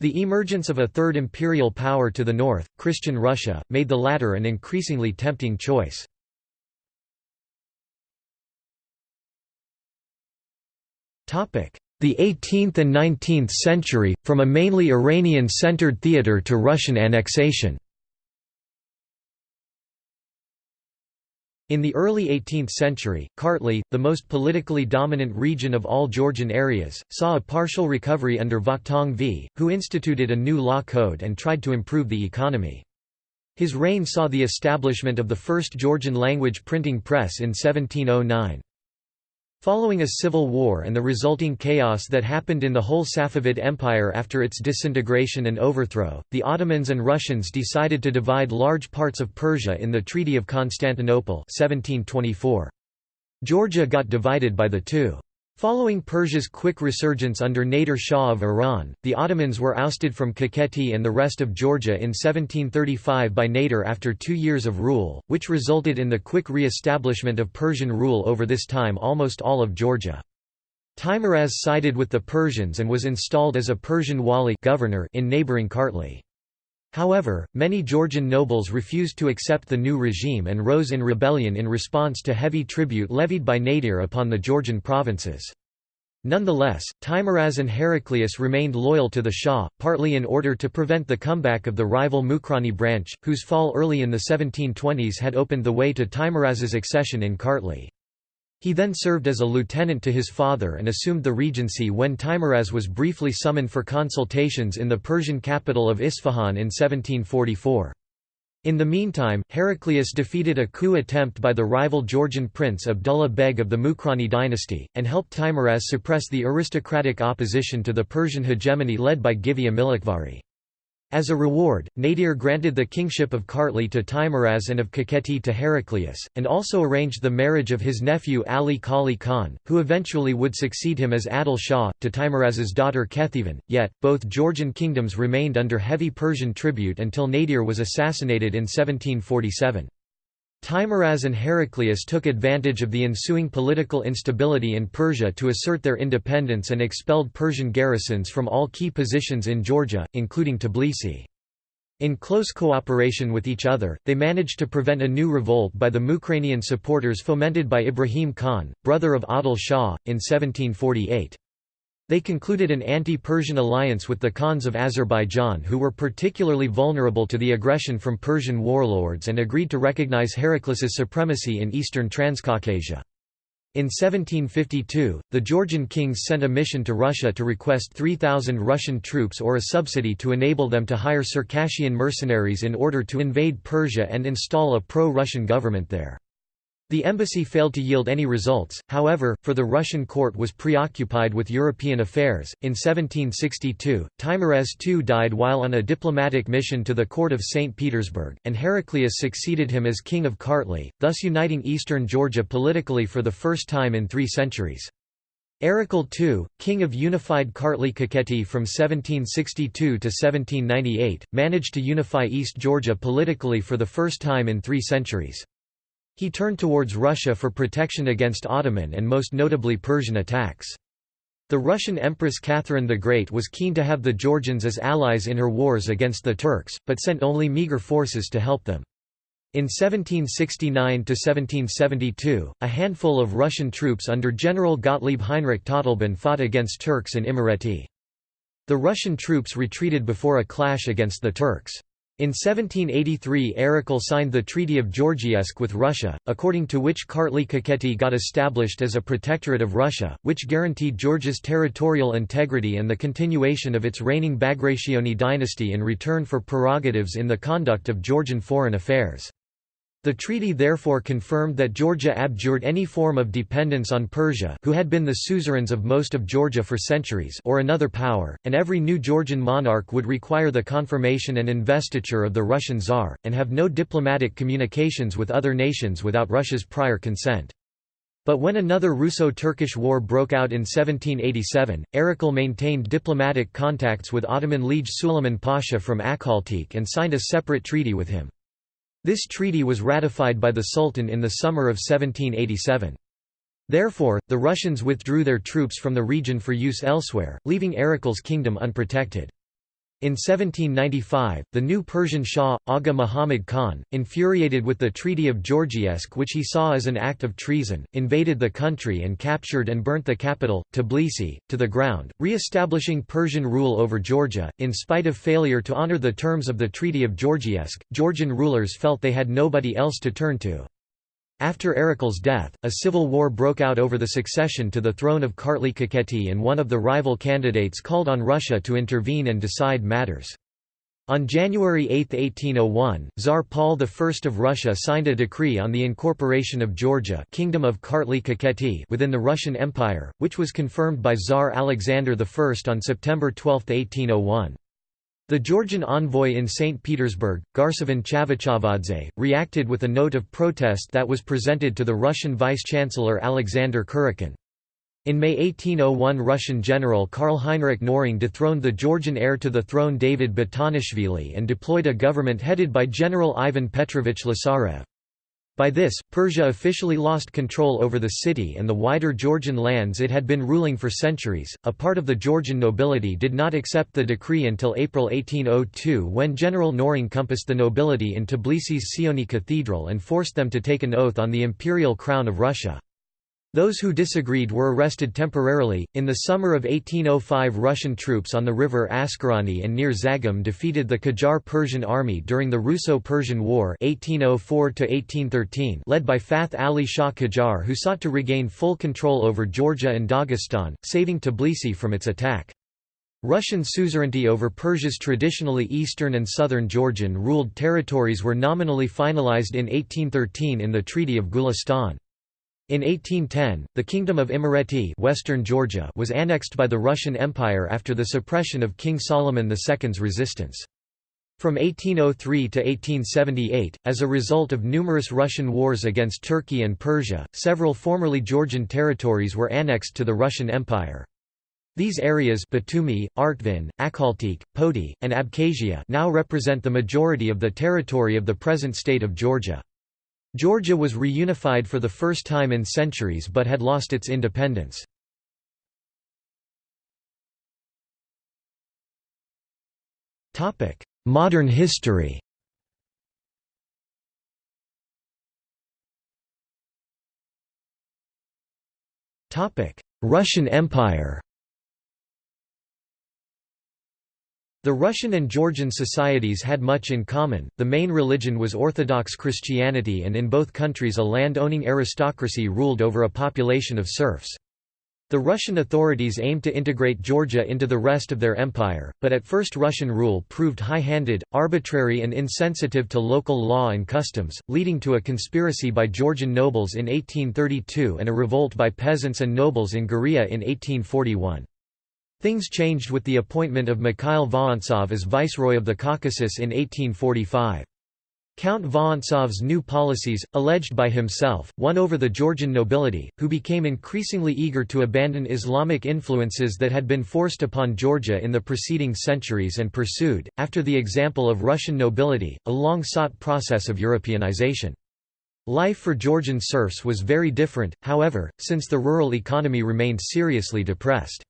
The emergence of a third imperial power to the north, Christian Russia, made the latter an increasingly tempting choice. The 18th and 19th century, from a mainly Iranian-centered theater to Russian annexation In the early 18th century, Kartli, the most politically dominant region of all Georgian areas, saw a partial recovery under Vakhtang V, who instituted a new law code and tried to improve the economy. His reign saw the establishment of the first Georgian language printing press in 1709. Following a civil war and the resulting chaos that happened in the whole Safavid Empire after its disintegration and overthrow, the Ottomans and Russians decided to divide large parts of Persia in the Treaty of Constantinople 1724. Georgia got divided by the two. Following Persia's quick resurgence under Nader Shah of Iran, the Ottomans were ousted from Kakheti and the rest of Georgia in 1735 by Nader after two years of rule, which resulted in the quick re-establishment of Persian rule over this time almost all of Georgia. Teimuraz sided with the Persians and was installed as a Persian wali governor in neighboring Kartli. However, many Georgian nobles refused to accept the new regime and rose in rebellion in response to heavy tribute levied by Nadir upon the Georgian provinces. Nonetheless, Teimuraz and Heraclius remained loyal to the Shah, partly in order to prevent the comeback of the rival Mukhrani branch, whose fall early in the 1720s had opened the way to Teimuraz's accession in Kartli. He then served as a lieutenant to his father and assumed the regency when Teimuraz was briefly summoned for consultations in the Persian capital of Isfahan in 1744. In the meantime, Heraclius defeated a coup attempt by the rival Georgian prince Abdullah Beg of the Mukhrani dynasty, and helped Teimuraz suppress the aristocratic opposition to the Persian hegemony led by Givi Amilakhvari. As a reward, Nadir granted the kingship of Kartli to Teimuraz and of Kakheti to Heraclius, and also arranged the marriage of his nephew Ali Qoli Khan, who eventually would succeed him as Adil Shah, to Teimuraz's daughter Ketevan. Yet, both Georgian kingdoms remained under heavy Persian tribute until Nadir was assassinated in 1747. Teimuraz and Heraclius took advantage of the ensuing political instability in Persia to assert their independence and expelled Persian garrisons from all key positions in Georgia, including Tbilisi. In close cooperation with each other, they managed to prevent a new revolt by the Mukhranian supporters fomented by Ibrahim Khan, brother of Adil Shah, in 1748. They concluded an anti-Persian alliance with the Khans of Azerbaijan who were particularly vulnerable to the aggression from Persian warlords and agreed to recognize Heraclius's supremacy in eastern Transcaucasia. In 1752, the Georgian kings sent a mission to Russia to request 3,000 Russian troops or a subsidy to enable them to hire Circassian mercenaries in order to invade Persia and install a pro-Russian government there. The embassy failed to yield any results, however, for the Russian court was preoccupied with European affairs. In 1762, Teimuraz II died while on a diplomatic mission to the court of St. Petersburg, and Heraclius succeeded him as king of Kartli, thus uniting eastern Georgia politically for the first time in three centuries. Erekle II, king of unified Kartli Kakheti from 1762 to 1798, managed to unify East Georgia politically for the first time in three centuries. He turned towards Russia for protection against Ottoman and most notably Persian attacks. The Russian Empress Catherine the Great was keen to have the Georgians as allies in her wars against the Turks, but sent only meagre forces to help them. In 1769–1772, a handful of Russian troops under General Gottlieb Heinrich Todleben fought against Turks in Imereti. The Russian troops retreated before a clash against the Turks. In 1783 Erekle signed the Treaty of Georgievsk with Russia, according to which Kartli Kakheti got established as a protectorate of Russia, which guaranteed Georgia's territorial integrity and the continuation of its reigning Bagrationi dynasty in return for prerogatives in the conduct of Georgian foreign affairs. The treaty therefore confirmed that Georgia abjured any form of dependence on Persia who had been the suzerains of most of Georgia for centuries or another power, and every new Georgian monarch would require the confirmation and investiture of the Russian Tsar, and have no diplomatic communications with other nations without Russia's prior consent. But when another Russo-Turkish war broke out in 1787, Erekle maintained diplomatic contacts with Ottoman Liege Suleiman Pasha from Akhaltsikhe and signed a separate treaty with him. This treaty was ratified by the Sultan in the summer of 1787. Therefore, the Russians withdrew their troops from the region for use elsewhere, leaving Erekle's kingdom unprotected. In 1795, the new Persian Shah, Aga Muhammad Khan, infuriated with the Treaty of Georgievsk which he saw as an act of treason, invaded the country and captured and burnt the capital, Tbilisi, to the ground, re-establishing Persian rule over Georgia. In spite of failure to honor the terms of the Treaty of Georgievsk, Georgian rulers felt they had nobody else to turn to. After Erekle's death, a civil war broke out over the succession to the throne of Kartli Kakheti and one of the rival candidates called on Russia to intervene and decide matters. On January 8, 1801, Tsar Paul I of Russia signed a decree on the incorporation of Georgia Kingdom of Kartli Kakheti within the Russian Empire, which was confirmed by Tsar Alexander I on September 12, 1801. The Georgian envoy in St. Petersburg, Garsevan Chavchavadze, reacted with a note of protest that was presented to the Russian vice-chancellor Alexander Kurakin. In May 1801 Russian general Karl Heinrich Knorring dethroned the Georgian heir to the throne David Batonishvili and deployed a government headed by General Ivan Petrovich Lazarev. By this, Persia officially lost control over the city and the wider Georgian lands it had been ruling for centuries. A part of the Georgian nobility did not accept the decree until April 1802 when General Knorring compassed the nobility in Tbilisi's Sioni Cathedral and forced them to take an oath on the imperial crown of Russia. Those who disagreed were arrested temporarily. In the summer of 1805, Russian troops on the river Askarani and near Zagam defeated the Qajar Persian army during the Russo-Persian War (1804–1813), led by Fath Ali Shah Qajar, who sought to regain full control over Georgia and Dagestan, saving Tbilisi from its attack. Russian suzerainty over Persia's traditionally eastern and southern Georgian-ruled territories were nominally finalized in 1813 in the Treaty of Gulistan. In 1810, the Kingdom of Imereti Western Georgia was annexed by the Russian Empire after the suppression of King Solomon II's resistance. From 1803 to 1878, as a result of numerous Russian wars against Turkey and Persia, several formerly Georgian territories were annexed to the Russian Empire. These areas Batumi, Artvin, Akhaltsikhe, Poti, and Abkhazia now represent the majority of the territory of the present state of Georgia. Georgia was reunified for the first time in centuries but had lost its independence. Modern history Russian Empire The Russian and Georgian societies had much in common, the main religion was Orthodox Christianity and in both countries a land-owning aristocracy ruled over a population of serfs. The Russian authorities aimed to integrate Georgia into the rest of their empire, but at first Russian rule proved high-handed, arbitrary and insensitive to local law and customs, leading to a conspiracy by Georgian nobles in 1832 and a revolt by peasants and nobles in Guria in 1841. Things changed with the appointment of Mikhail Vorontsov as Viceroy of the Caucasus in 1845. Count Vorontsov's new policies, alleged by himself, won over the Georgian nobility, who became increasingly eager to abandon Islamic influences that had been forced upon Georgia in the preceding centuries and pursued, after the example of Russian nobility, a long-sought process of Europeanization. Life for Georgian serfs was very different, however, since the rural economy remained seriously depressed.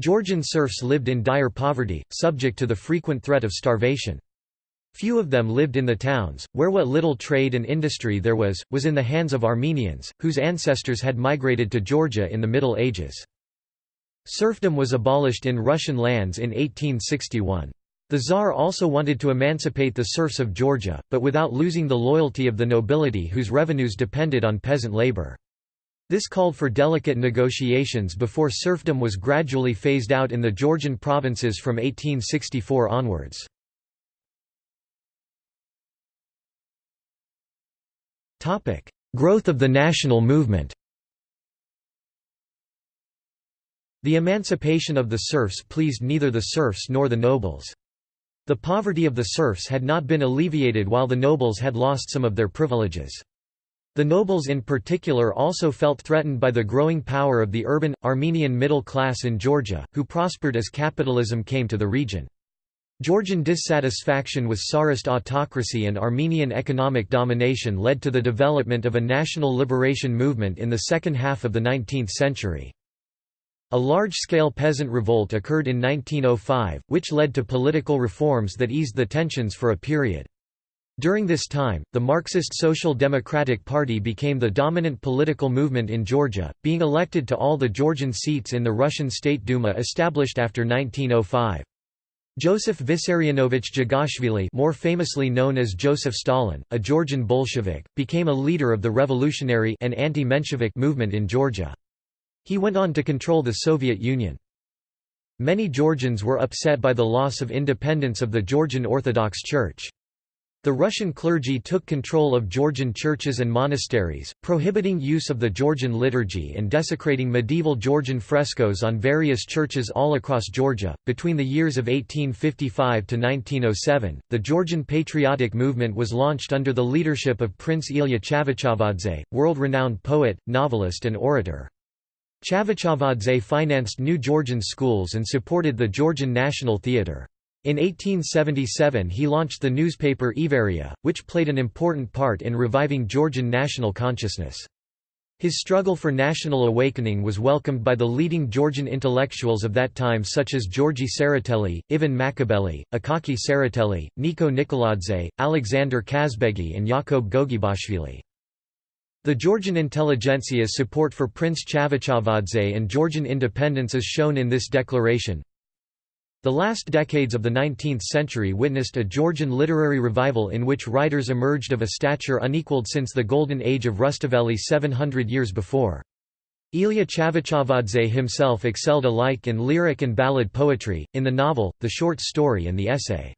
Georgian serfs lived in dire poverty, subject to the frequent threat of starvation. Few of them lived in the towns, where what little trade and industry there was, was in the hands of Armenians, whose ancestors had migrated to Georgia in the Middle Ages. Serfdom was abolished in Russian lands in 1861. The Tsar also wanted to emancipate the serfs of Georgia, but without losing the loyalty of the nobility whose revenues depended on peasant labor. This called for delicate negotiations before serfdom was gradually phased out in the Georgian provinces from 1864 onwards. Growth of the national movement The emancipation of the serfs pleased neither the serfs nor the nobles. The poverty of the serfs had not been alleviated while the nobles had lost some of their privileges. The nobles in particular also felt threatened by the growing power of the urban, Armenian middle class in Georgia, who prospered as capitalism came to the region. Georgian dissatisfaction with Tsarist autocracy and Armenian economic domination led to the development of a national liberation movement in the second half of the 19th century. A large-scale peasant revolt occurred in 1905, which led to political reforms that eased the tensions for a period. During this time, the Marxist Social Democratic Party became the dominant political movement in Georgia, being elected to all the Georgian seats in the Russian State Duma established after 1905. Joseph Vissarionovich Jughashvili more famously known as Joseph Stalin, a Georgian Bolshevik, became a leader of the revolutionary and anti-Menshevik movement in Georgia. He went on to control the Soviet Union. Many Georgians were upset by the loss of independence of the Georgian Orthodox Church. The Russian clergy took control of Georgian churches and monasteries, prohibiting use of the Georgian liturgy and desecrating medieval Georgian frescoes on various churches all across Georgia. Between the years of 1855 to 1907, the Georgian patriotic movement was launched under the leadership of Prince Ilya Chavchavadze, world-renowned poet, novelist and orator. Chavchavadze financed new Georgian schools and supported the Georgian National Theatre. In 1877 he launched the newspaper Iveria, which played an important part in reviving Georgian national consciousness. His struggle for national awakening was welcomed by the leading Georgian intellectuals of that time such as Georgi Tsereteli, Ivan Machabeli, Akaki Tsereteli, Niko Nikoladze, Alexander Kazbegi and Yakov Gogebashvili. The Georgian intelligentsia's support for Prince Chavchavadze and Georgian independence is shown in this declaration. The last decades of the 19th century witnessed a Georgian literary revival in which writers emerged of a stature unequalled since the golden age of Rustaveli 700 years before. Ilya Chavchavadze himself excelled alike in lyric and ballad poetry, in the novel, the short story and the essay.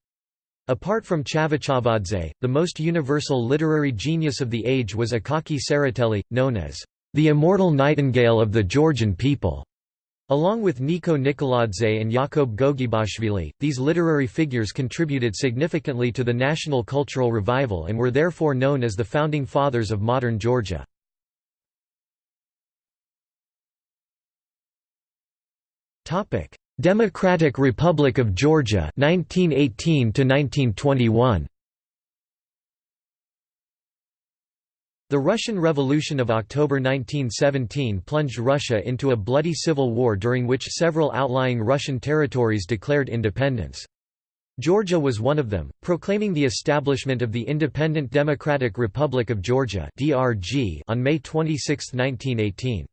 Apart from Chavchavadze, the most universal literary genius of the age was Akaki Tsereteli, known as the immortal nightingale of the Georgian people. Along with Niko Nikoladze and Yakub Gogebashvili, these literary figures contributed significantly to the national cultural revival and were therefore known as the founding fathers of modern Georgia. Democratic Republic of Georgia 1918 to 1921 The Russian Revolution of October 1917 plunged Russia into a bloody civil war during which several outlying Russian territories declared independence. Georgia was one of them, proclaiming the establishment of the Independent Democratic Republic of Georgia on May 26, 1918.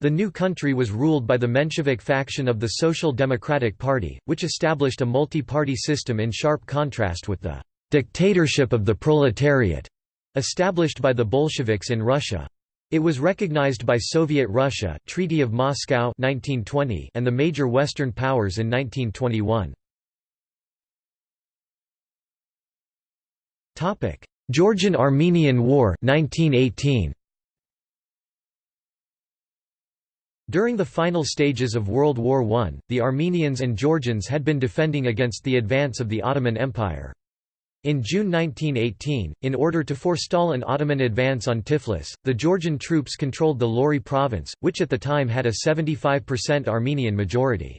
The new country was ruled by the Menshevik faction of the Social Democratic Party, which established a multi-party system in sharp contrast with the «dictatorship of the proletariat» Established by the Bolsheviks in Russia. It was recognized by Soviet Russia Treaty of Moscow 1920 and the major Western powers in 1921. Georgian-Armenian War 1918. During the final stages of World War I, the Armenians and Georgians had been defending against the advance of the Ottoman Empire. In June 1918, in order to forestall an Ottoman advance on Tiflis, the Georgian troops controlled the Lori province, which at the time had a 75% Armenian majority.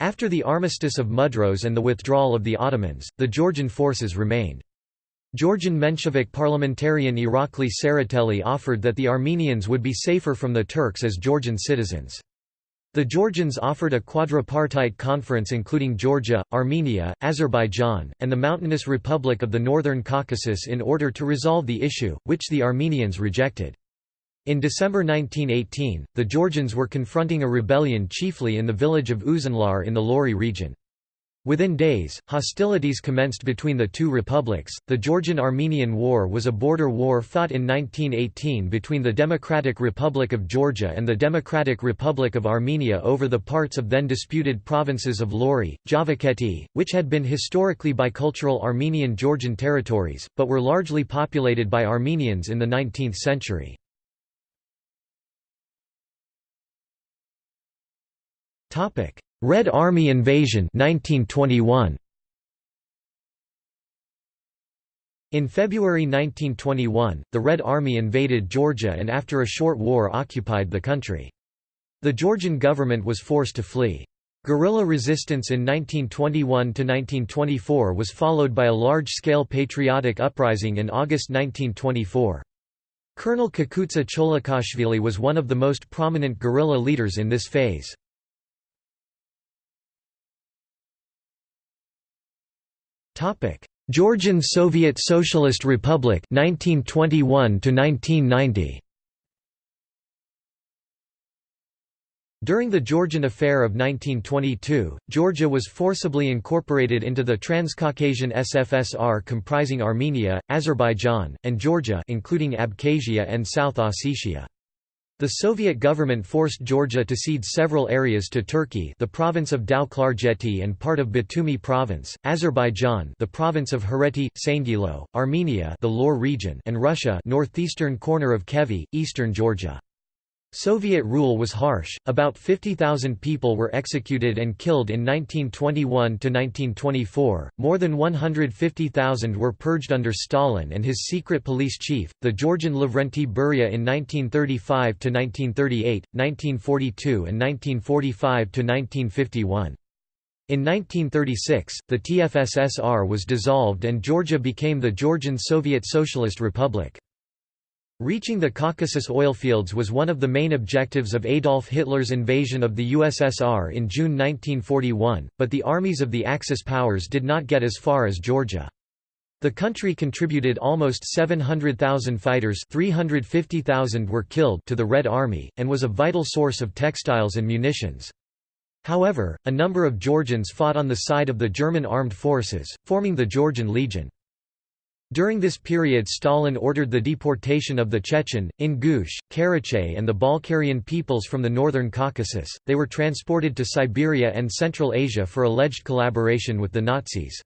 After the armistice of Mudros and the withdrawal of the Ottomans, the Georgian forces remained. Georgian Menshevik parliamentarian Irakli Tsereteli offered that the Armenians would be safer from the Turks as Georgian citizens. The Georgians offered a quadripartite conference including Georgia, Armenia, Azerbaijan, and the mountainous Republic of the Northern Caucasus in order to resolve the issue, which the Armenians rejected. In December 1918, the Georgians were confronting a rebellion chiefly in the village of Uzunlar in the Lori region. Within days, hostilities commenced between the two republics. The Georgian Armenian War was a border war fought in 1918 between the Democratic Republic of Georgia and the Democratic Republic of Armenia over the parts of then disputed provinces of Lori, Javakheti, which had been historically bicultural Armenian Georgian territories, but were largely populated by Armenians in the 19th century. Topic: Red Army Invasion 1921. In February 1921, the Red Army invaded Georgia and after a short war occupied the country. The Georgian government was forced to flee. Guerrilla resistance in 1921–1924 was followed by a large-scale patriotic uprising in August 1924. Colonel Kakutsa Cholokashvili was one of the most prominent guerrilla leaders in this phase. Topic: Georgian Soviet Socialist Republic 1921 to 1990. During the Georgian Affair of 1922, Georgia was forcibly incorporated into the Transcaucasian SFSR comprising Armenia, Azerbaijan, and Georgia including Abkhazia and South Ossetia. The Soviet government forced Georgia to cede several areas to Turkey the province of Tao-Klarjeti and part of Batumi province, Azerbaijan the province of Hereti, Saingilo, Armenia the Lor region and Russia northeastern corner of Khevi, eastern Georgia. Soviet rule was harsh, about 50,000 people were executed and killed in 1921–1924, more than 150,000 were purged under Stalin and his secret police chief, the Georgian Lavrenti Beria in 1935–1938, 1942 and 1945–1951. In 1936, the TFSSR was dissolved and Georgia became the Georgian Soviet Socialist Republic. Reaching the Caucasus oilfields was one of the main objectives of Adolf Hitler's invasion of the USSR in June 1941, but the armies of the Axis powers did not get as far as Georgia. The country contributed almost 700,000 fighters 350,000 were killed to the Red Army, and was a vital source of textiles and munitions. However, a number of Georgians fought on the side of the German armed forces, forming the Georgian Legion. During this period Stalin ordered the deportation of the Chechen, Ingush, Karachay and the Balkarian peoples from the northern Caucasus, they were transported to Siberia and Central Asia for alleged collaboration with the Nazis.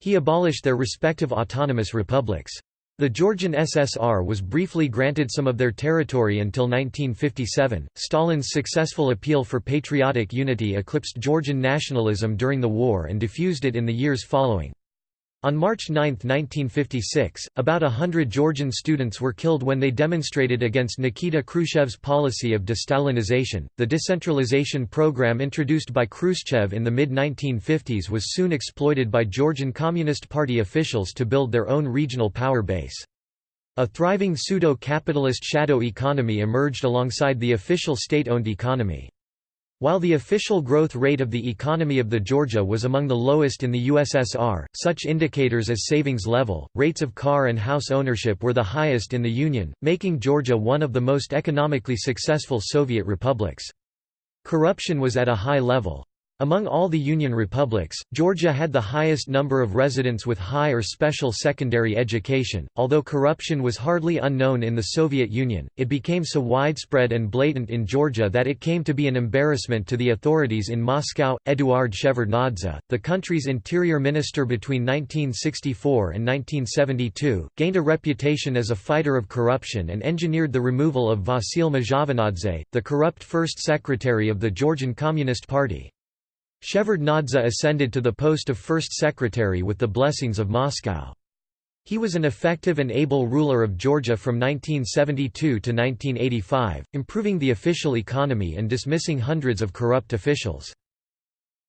He abolished their respective autonomous republics. The Georgian SSR was briefly granted some of their territory until 1957. Stalin's successful appeal for patriotic unity eclipsed Georgian nationalism during the war and diffused it in the years following. On March 9, 1956, about hundred Georgian students were killed when they demonstrated against Nikita Khrushchev's policy of de-Stalinization. The decentralization program introduced by Khrushchev in the mid-1950s was soon exploited by Georgian Communist Party officials to build their own regional power base. A thriving pseudo-capitalist shadow economy emerged alongside the official state-owned economy. While the official growth rate of the economy of the Georgia was among the lowest in the USSR, such indicators as savings level, rates of car and house ownership were the highest in the Union, making Georgia one of the most economically successful Soviet republics. Corruption was at a high level. Among all the Union republics, Georgia had the highest number of residents with high or special secondary education. Although corruption was hardly unknown in the Soviet Union, it became so widespread and blatant in Georgia that it came to be an embarrassment to the authorities in Moscow. Eduard Shevardnadze, the country's interior minister between 1964 and 1972, gained a reputation as a fighter of corruption and engineered the removal of Vasil Mzhavanadze, the corrupt first secretary of the Georgian Communist Party. Shevardnadze ascended to the post of first secretary with the blessings of Moscow. He was an effective and able ruler of Georgia from 1972 to 1985, improving the official economy and dismissing hundreds of corrupt officials.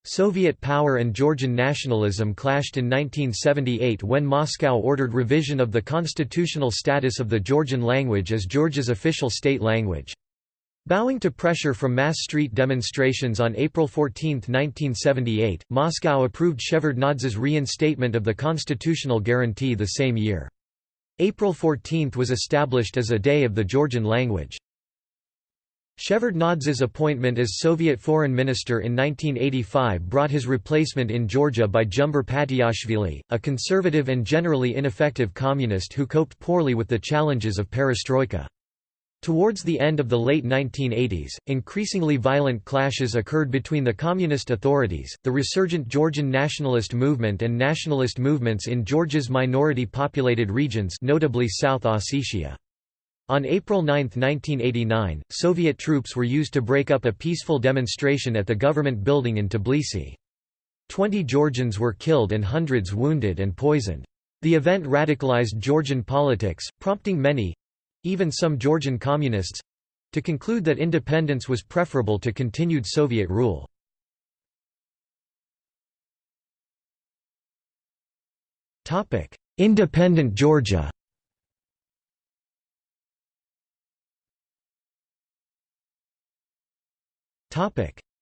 Soviet power and Georgian nationalism clashed in 1978 when Moscow ordered revision of the constitutional status of the Georgian language as Georgia's official state language. Bowing to pressure from mass street demonstrations on April 14, 1978, Moscow approved Shevardnadze's reinstatement of the constitutional guarantee the same year. April 14 was established as a day of the Georgian language. Shevardnadze's appointment as Soviet foreign minister in 1985 brought his replacement in Georgia by Jumber Patiashvili, a conservative and generally ineffective communist who coped poorly with the challenges of perestroika. Towards the end of the late 1980s, increasingly violent clashes occurred between the communist authorities, the resurgent Georgian nationalist movement and nationalist movements in Georgia's minority-populated regions notably South Ossetia. On April 9, 1989, Soviet troops were used to break up a peaceful demonstration at the government building in Tbilisi. Twenty Georgians were killed and hundreds wounded and poisoned. The event radicalized Georgian politics, prompting many, even some Georgian communists—to conclude that independence was preferable to continued Soviet rule. Independent Georgia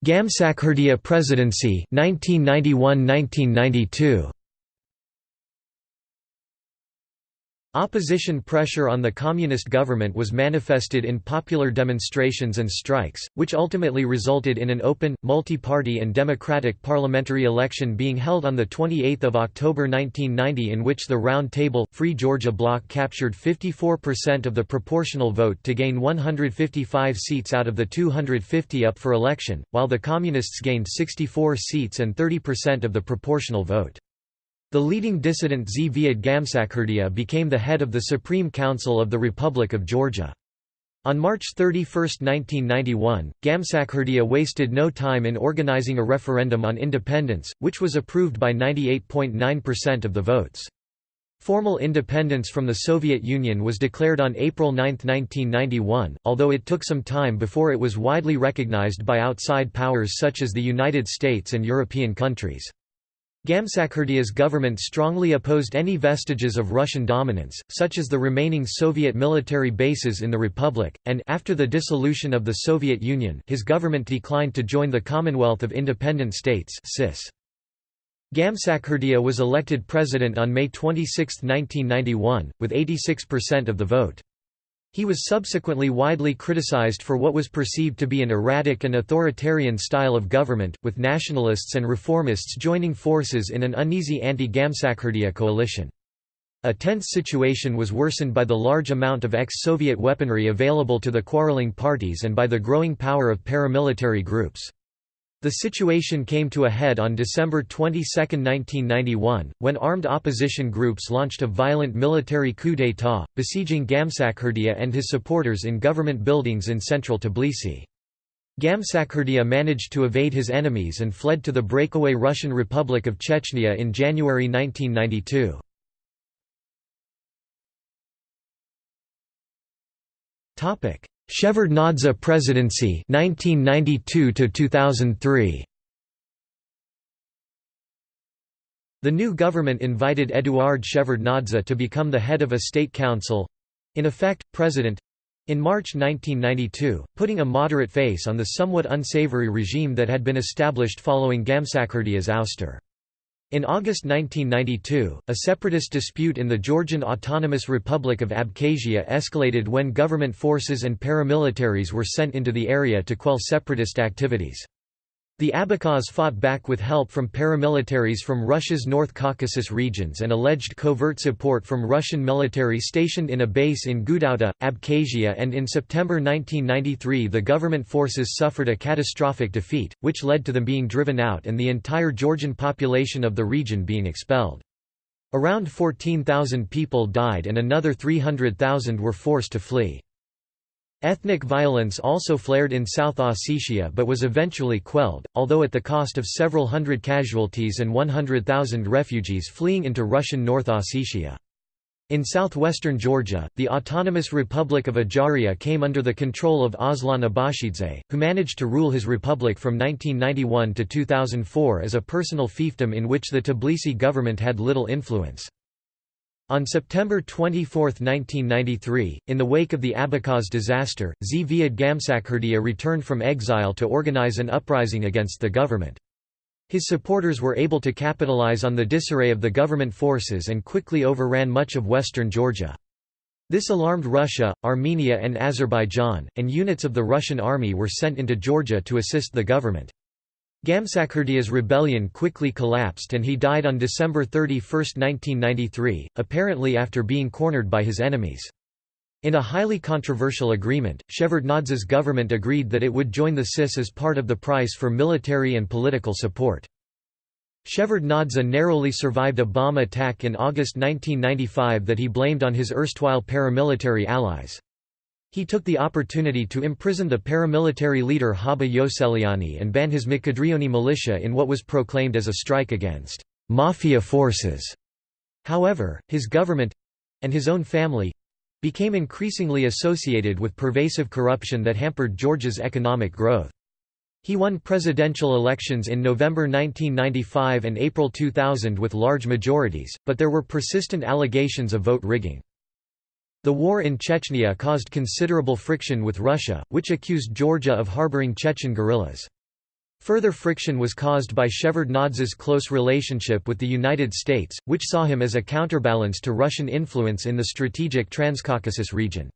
Gamsakhurdia presidency 1991–1992 Opposition pressure on the communist government was manifested in popular demonstrations and strikes, which ultimately resulted in an open, multi-party and democratic parliamentary election being held on 28 October 1990 in which the Round Table, Free Georgia Bloc captured 54% of the proportional vote to gain 155 seats out of the 250 up for election, while the Communists gained 64 seats and 30% of the proportional vote. The leading dissident Zviad Gamsakhurdia became the head of the Supreme Council of the Republic of Georgia. On March 31, 1991, Gamsakhurdia wasted no time in organizing a referendum on independence, which was approved by 98.9% of the votes. Formal independence from the Soviet Union was declared on April 9, 1991, although it took some time before it was widely recognized by outside powers such as the United States and European countries. Gamsakhurdia's government strongly opposed any vestiges of Russian dominance, such as the remaining Soviet military bases in the republic, and after the dissolution of the Soviet Union his government declined to join the Commonwealth of Independent States CIS. Gamsakhurdia was elected president on May 26, 1991, with 86% of the vote. He was subsequently widely criticized for what was perceived to be an erratic and authoritarian style of government, with nationalists and reformists joining forces in an uneasy anti-Gamsakhurdia coalition. A tense situation was worsened by the large amount of ex-Soviet weaponry available to the quarreling parties and by the growing power of paramilitary groups. The situation came to a head on December 22, 1991, when armed opposition groups launched a violent military coup d'état, besieging Gamsakhurdia and his supporters in government buildings in central Tbilisi. Gamsakhurdia managed to evade his enemies and fled to the breakaway Russian Republic of Chechnya in January 1992. Shevardnadze presidency 1992 to 2003 The new government invited Eduard Shevardnadze to become the head of a state council in effect president in March 1992, putting a moderate face on the somewhat unsavory regime that had been established following Gamsakhurdia's ouster. In August 1992, a separatist dispute in the Georgian Autonomous Republic of Abkhazia escalated when government forces and paramilitaries were sent into the area to quell separatist activities. The Abkhaz fought back with help from paramilitaries from Russia's North Caucasus regions and alleged covert support from Russian military stationed in a base in Gudauta, Abkhazia and in September 1993 the government forces suffered a catastrophic defeat, which led to them being driven out and the entire Georgian population of the region being expelled. Around 14,000 people died and another 300,000 were forced to flee. Ethnic violence also flared in South Ossetia but was eventually quelled, although at the cost of several hundred casualties and 100,000 refugees fleeing into Russian North Ossetia. In southwestern Georgia, the Autonomous Republic of Ajaria came under the control of Aslan Abashidze, who managed to rule his republic from 1991 to 2004 as a personal fiefdom in which the Tbilisi government had little influence. On September 24, 1993, in the wake of the Abkhaz disaster, Zviad Gamsakhurdia returned from exile to organize an uprising against the government. His supporters were able to capitalize on the disarray of the government forces and quickly overran much of western Georgia. This alarmed Russia, Armenia and Azerbaijan, and units of the Russian army were sent into Georgia to assist the government. Gamsakhurdia's rebellion quickly collapsed and he died on December 31, 1993, apparently after being cornered by his enemies. In a highly controversial agreement, Shevardnadze's government agreed that it would join the CIS as part of the price for military and political support. Shevardnadze narrowly survived a bomb attack in August 1995 that he blamed on his erstwhile paramilitary allies. He took the opportunity to imprison the paramilitary leader Haba Ioseliani and ban his Mkadrioni militia in what was proclaimed as a strike against «mafia forces». However, his government—and his own family—became increasingly associated with pervasive corruption that hampered Georgia's economic growth. He won presidential elections in November 1995 and April 2000 with large majorities, but there were persistent allegations of vote rigging. The war in Chechnya caused considerable friction with Russia, which accused Georgia of harboring Chechen guerrillas. Further friction was caused by Shevardnadze's close relationship with the United States, which saw him as a counterbalance to Russian influence in the strategic Transcaucasus region.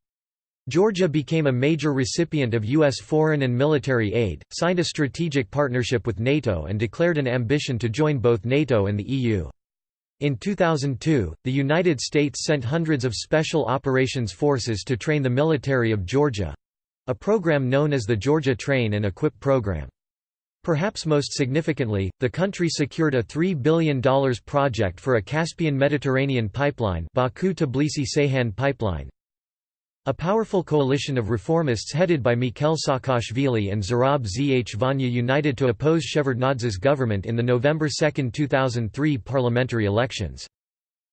Georgia became a major recipient of U.S. foreign and military aid, signed a strategic partnership with NATO and declared an ambition to join both NATO and the EU. In 2002, the United States sent hundreds of Special Operations Forces to train the military of Georgia—a program known as the Georgia Train and Equip Program. Perhaps most significantly, the country secured a $3 billion project for a Caspian-Mediterranean pipeline Baku-Tbilisi-Ceyhan pipeline, a powerful coalition of reformists headed by Mikhail Saakashvili and Zurab Zhvania united to oppose Shevardnadze's government in the November 2, 2003 parliamentary elections.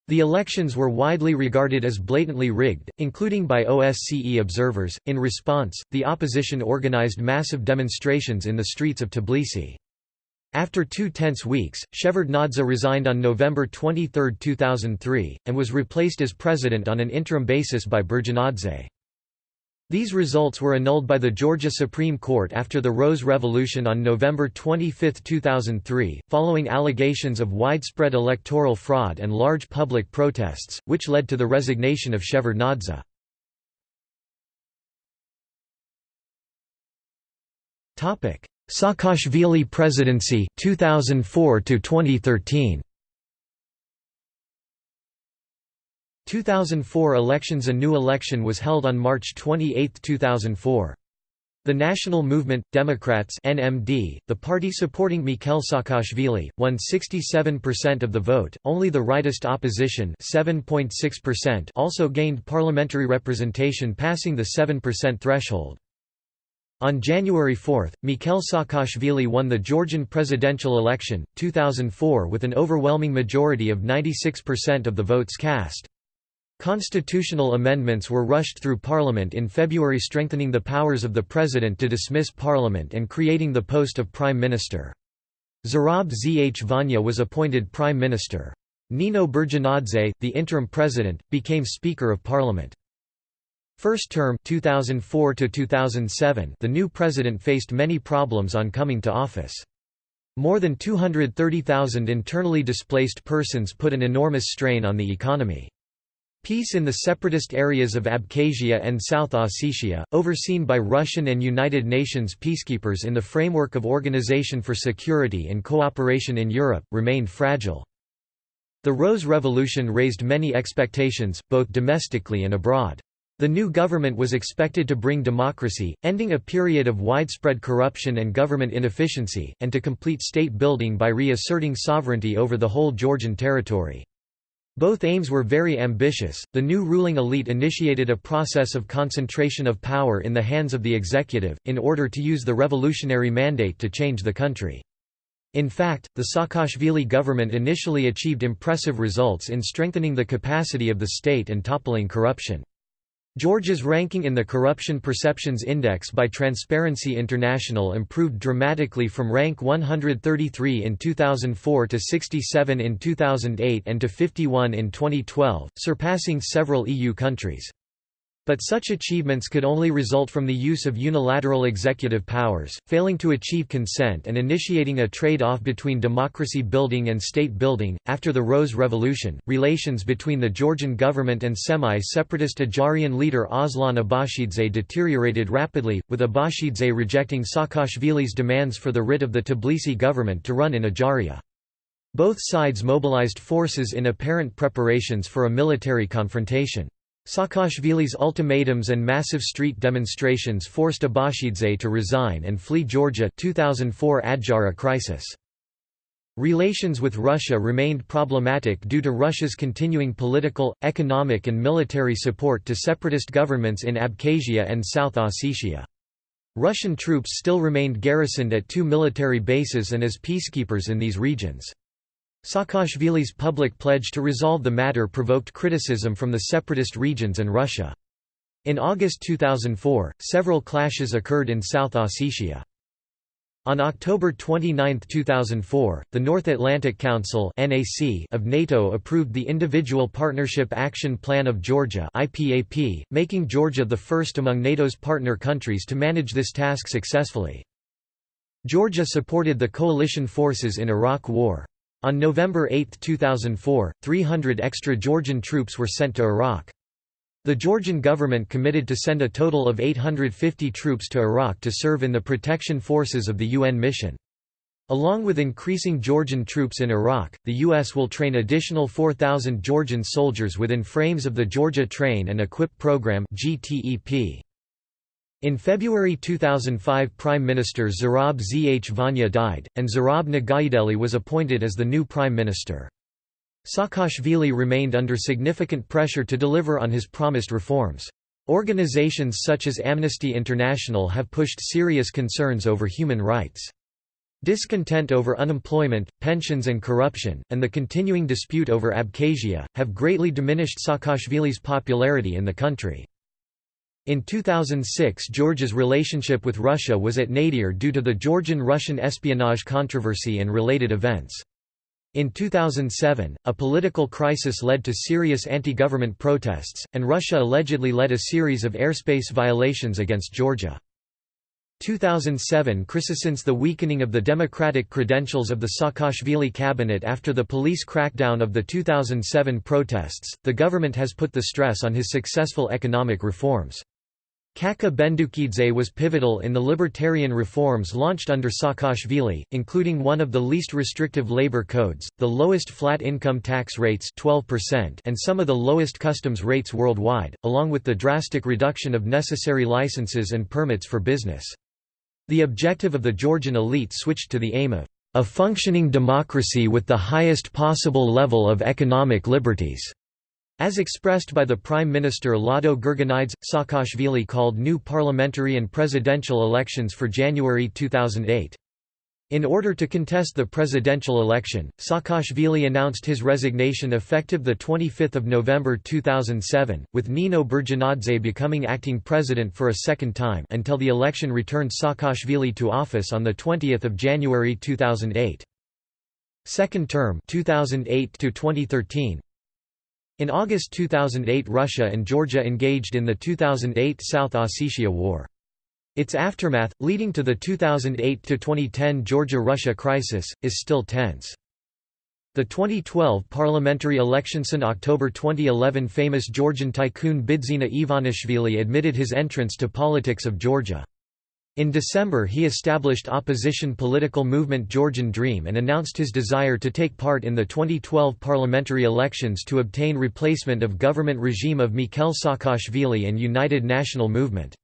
The elections were widely regarded as blatantly rigged, including by OSCE observers. In response, the opposition organized massive demonstrations in the streets of Tbilisi. After two tense weeks, Shevardnadze resigned on November 23, 2003, and was replaced as president on an interim basis by Burjanadze. These results were annulled by the Georgia Supreme Court after the Rose Revolution on November 25, 2003, following allegations of widespread electoral fraud and large public protests, which led to the resignation of Shevardnadze. Saakashvili presidency 2004 to 2013 2004 elections A new election was held on March 28, 2004. The National Movement, Democrats NMD, the party supporting Mikhail Saakashvili, won 67% of the vote, only the rightist opposition 7.6% also gained parliamentary representation passing the 7% threshold. On January 4, Mikhail Saakashvili won the Georgian presidential election, 2004 with an overwhelming majority of 96% of the votes cast. Constitutional amendments were rushed through parliament in February strengthening the powers of the president to dismiss parliament and creating the post of prime minister. Zurab Zhvania was appointed prime minister. Nino Burjanadze, the interim president, became Speaker of Parliament. First term 2004 to 2007 the new president faced many problems on coming to office. More than 230,000 internally displaced persons put an enormous strain on the economy. Peace in the separatist areas of Abkhazia and South Ossetia, overseen by Russian and United Nations peacekeepers in the framework of Organization for Security and Cooperation in Europe, remained fragile. The Rose Revolution raised many expectations, both domestically and abroad. The new government was expected to bring democracy, ending a period of widespread corruption and government inefficiency, and to complete state building by reasserting sovereignty over the whole Georgian territory. Both aims were very ambitious. The new ruling elite initiated a process of concentration of power in the hands of the executive, in order to use the revolutionary mandate to change the country. In fact, the Saakashvili government initially achieved impressive results in strengthening the capacity of the state and toppling corruption. Georgia's ranking in the Corruption Perceptions Index by Transparency International improved dramatically from rank 133 in 2004 to 67 in 2008 and to 51 in 2012, surpassing several EU countries. But such achievements could only result from the use of unilateral executive powers, failing to achieve consent and initiating a trade off between democracy building and state building. After the Rose Revolution, relations between the Georgian government and semi separatist Ajarian leader Aslan Abashidze deteriorated rapidly, with Abashidze rejecting Saakashvili's demands for the writ of the Tbilisi government to run in Ajaria. Both sides mobilized forces in apparent preparations for a military confrontation. Saakashvili's ultimatums and massive street demonstrations forced Abashidze to resign and flee Georgia 2004 Adjara crisis. Relations with Russia remained problematic due to Russia's continuing political, economic and military support to separatist governments in Abkhazia and South Ossetia. Russian troops still remained garrisoned at two military bases and as peacekeepers in these regions. Saakashvili's public pledge to resolve the matter provoked criticism from the separatist regions and Russia. In August 2004, several clashes occurred in South Ossetia. On October 29, 2004, the North Atlantic Council of NATO approved the Individual Partnership Action Plan of Georgia making Georgia the first among NATO's partner countries to manage this task successfully. Georgia supported the coalition forces in Iraq War. On November 8, 2004, 300 extra Georgian troops were sent to Iraq. The Georgian government committed to send a total of 850 troops to Iraq to serve in the protection forces of the UN mission. Along with increasing Georgian troops in Iraq, the U.S. will train additional 4,000 Georgian soldiers within frames of the Georgia Train and Equip Program GTEP. In February 2005 Prime Minister Zurab Zhvania died, and Zurab Noghaideli was appointed as the new Prime Minister. Saakashvili remained under significant pressure to deliver on his promised reforms. Organizations such as Amnesty International have pushed serious concerns over human rights. Discontent over unemployment, pensions and corruption, and the continuing dispute over Abkhazia, have greatly diminished Saakashvili's popularity in the country. In 2006 Georgia's relationship with Russia was at nadir due to the Georgian-Russian espionage controversy and related events. In 2007, a political crisis led to serious anti-government protests, and Russia allegedly led a series of airspace violations against Georgia. 2007 Since the weakening of the democratic credentials of the Saakashvili cabinet after the police crackdown of the 2007 protests, the government has put the stress on his successful economic reforms. Kakha Bendukidze was pivotal in the libertarian reforms launched under Saakashvili, including one of the least restrictive labor codes, the lowest flat income tax rates 12% and some of the lowest customs rates worldwide, along with the drastic reduction of necessary licenses and permits for business. The objective of the Georgian elite switched to the aim of a functioning democracy with the highest possible level of economic liberties. As expressed by the Prime Minister Lado Gurgenidze, Saakashvili called new parliamentary and presidential elections for January 2008. In order to contest the presidential election, Saakashvili announced his resignation effective 25 November 2007, with Nino Burjanadze becoming acting president for a second time until the election returned Saakashvili to office on 20 January 2008. Second term 2008 -2013. In August 2008 Russia and Georgia engaged in the 2008 South Ossetia War. Its aftermath, leading to the 2008–2010 Georgia–Russia crisis, is still tense. The 2012 parliamentary elections in October 2011 famous Georgian tycoon Bidzina Ivanishvili admitted his entrance to politics of Georgia. In December he established opposition political movement Georgian Dream and announced his desire to take part in the 2012 parliamentary elections to obtain replacement of government regime of Mikhail Saakashvili and United National Movement.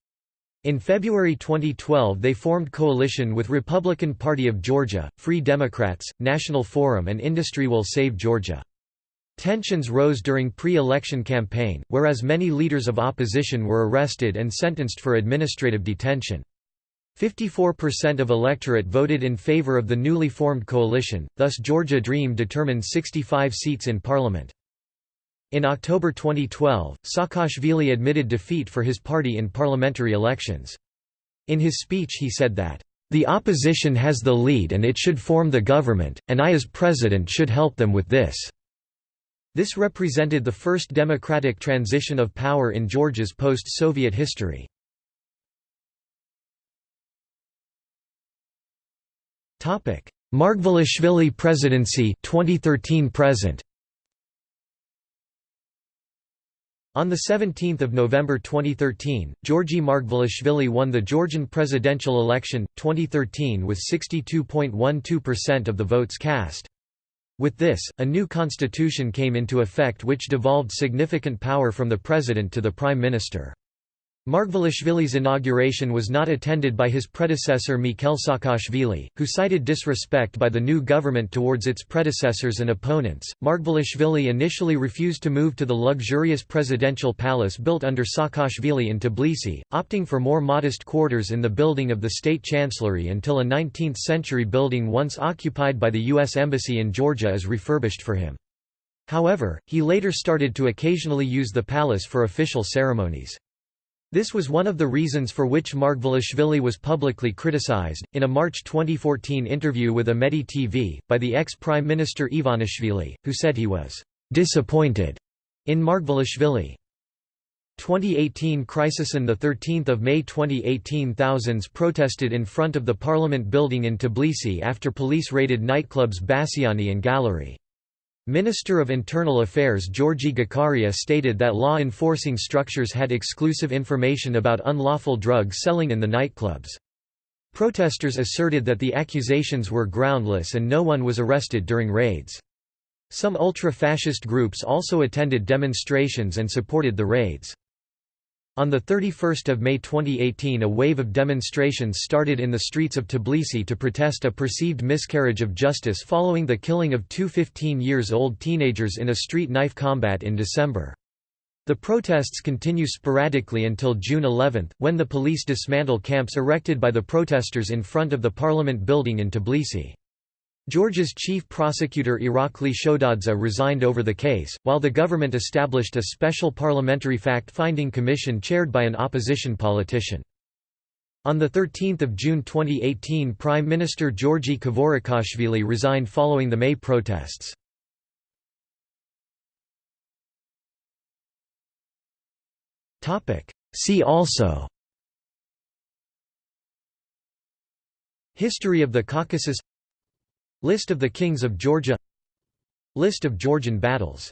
In February 2012 they formed coalition with Republican Party of Georgia, Free Democrats, National Forum and Industry Will Save Georgia. Tensions rose during pre-election campaign, whereas many leaders of opposition were arrested and sentenced for administrative detention. 54% of electorate voted in favor of the newly formed coalition, thus Georgia Dream determined 65 seats in parliament. In October 2012, Saakashvili admitted defeat for his party in parliamentary elections. In his speech he said that, "...the opposition has the lead and it should form the government, and I as president should help them with this." This represented the first democratic transition of power in Georgia's post-Soviet history. Margvelashvili presidency 2013 present On 17 November 2013, Georgi Margvelashvili won the Georgian presidential election, 2013 with 62.12% of the votes cast. With this, a new constitution came into effect which devolved significant power from the president to the prime minister. Margvelashvili's inauguration was not attended by his predecessor Mikhail Saakashvili, who cited disrespect by the new government towards its predecessors and opponents. Margvelashvili initially refused to move to the luxurious presidential palace built under Saakashvili in Tbilisi, opting for more modest quarters in the building of the state chancellery until a 19th century building once occupied by the U.S. Embassy in Georgia is refurbished for him. However, he later started to occasionally use the palace for official ceremonies. This was one of the reasons for which Margvelashvili was publicly criticized. In a March 2014 interview with Imedi TV, by the ex Prime Minister Ivanishvili, who said he was disappointed in Margvelashvili. 2018 crisis On 13 May 2018 thousands protested in front of the parliament building in Tbilisi after police raided nightclubs Bassiani and Gallery. Minister of Internal Affairs Georgi Gakharia stated that law enforcing structures had exclusive information about unlawful drug selling in the nightclubs. Protesters asserted that the accusations were groundless and no one was arrested during raids. Some ultra-fascist groups also attended demonstrations and supported the raids. On 31 May 2018 a wave of demonstrations started in the streets of Tbilisi to protest a perceived miscarriage of justice following the killing of two 15-years-old teenagers in a street knife combat in December. The protests continue sporadically until June 11, when the police dismantle camps erected by the protesters in front of the parliament building in Tbilisi. Georgia's chief prosecutor Irakli Shotadze resigned over the case, while the government established a special parliamentary fact-finding commission chaired by an opposition politician. On 13 June 2018 Prime Minister Georgi Kvirikashvili resigned following the May protests. See also History of the Caucasus List of the kings of Georgia. List of Georgian battles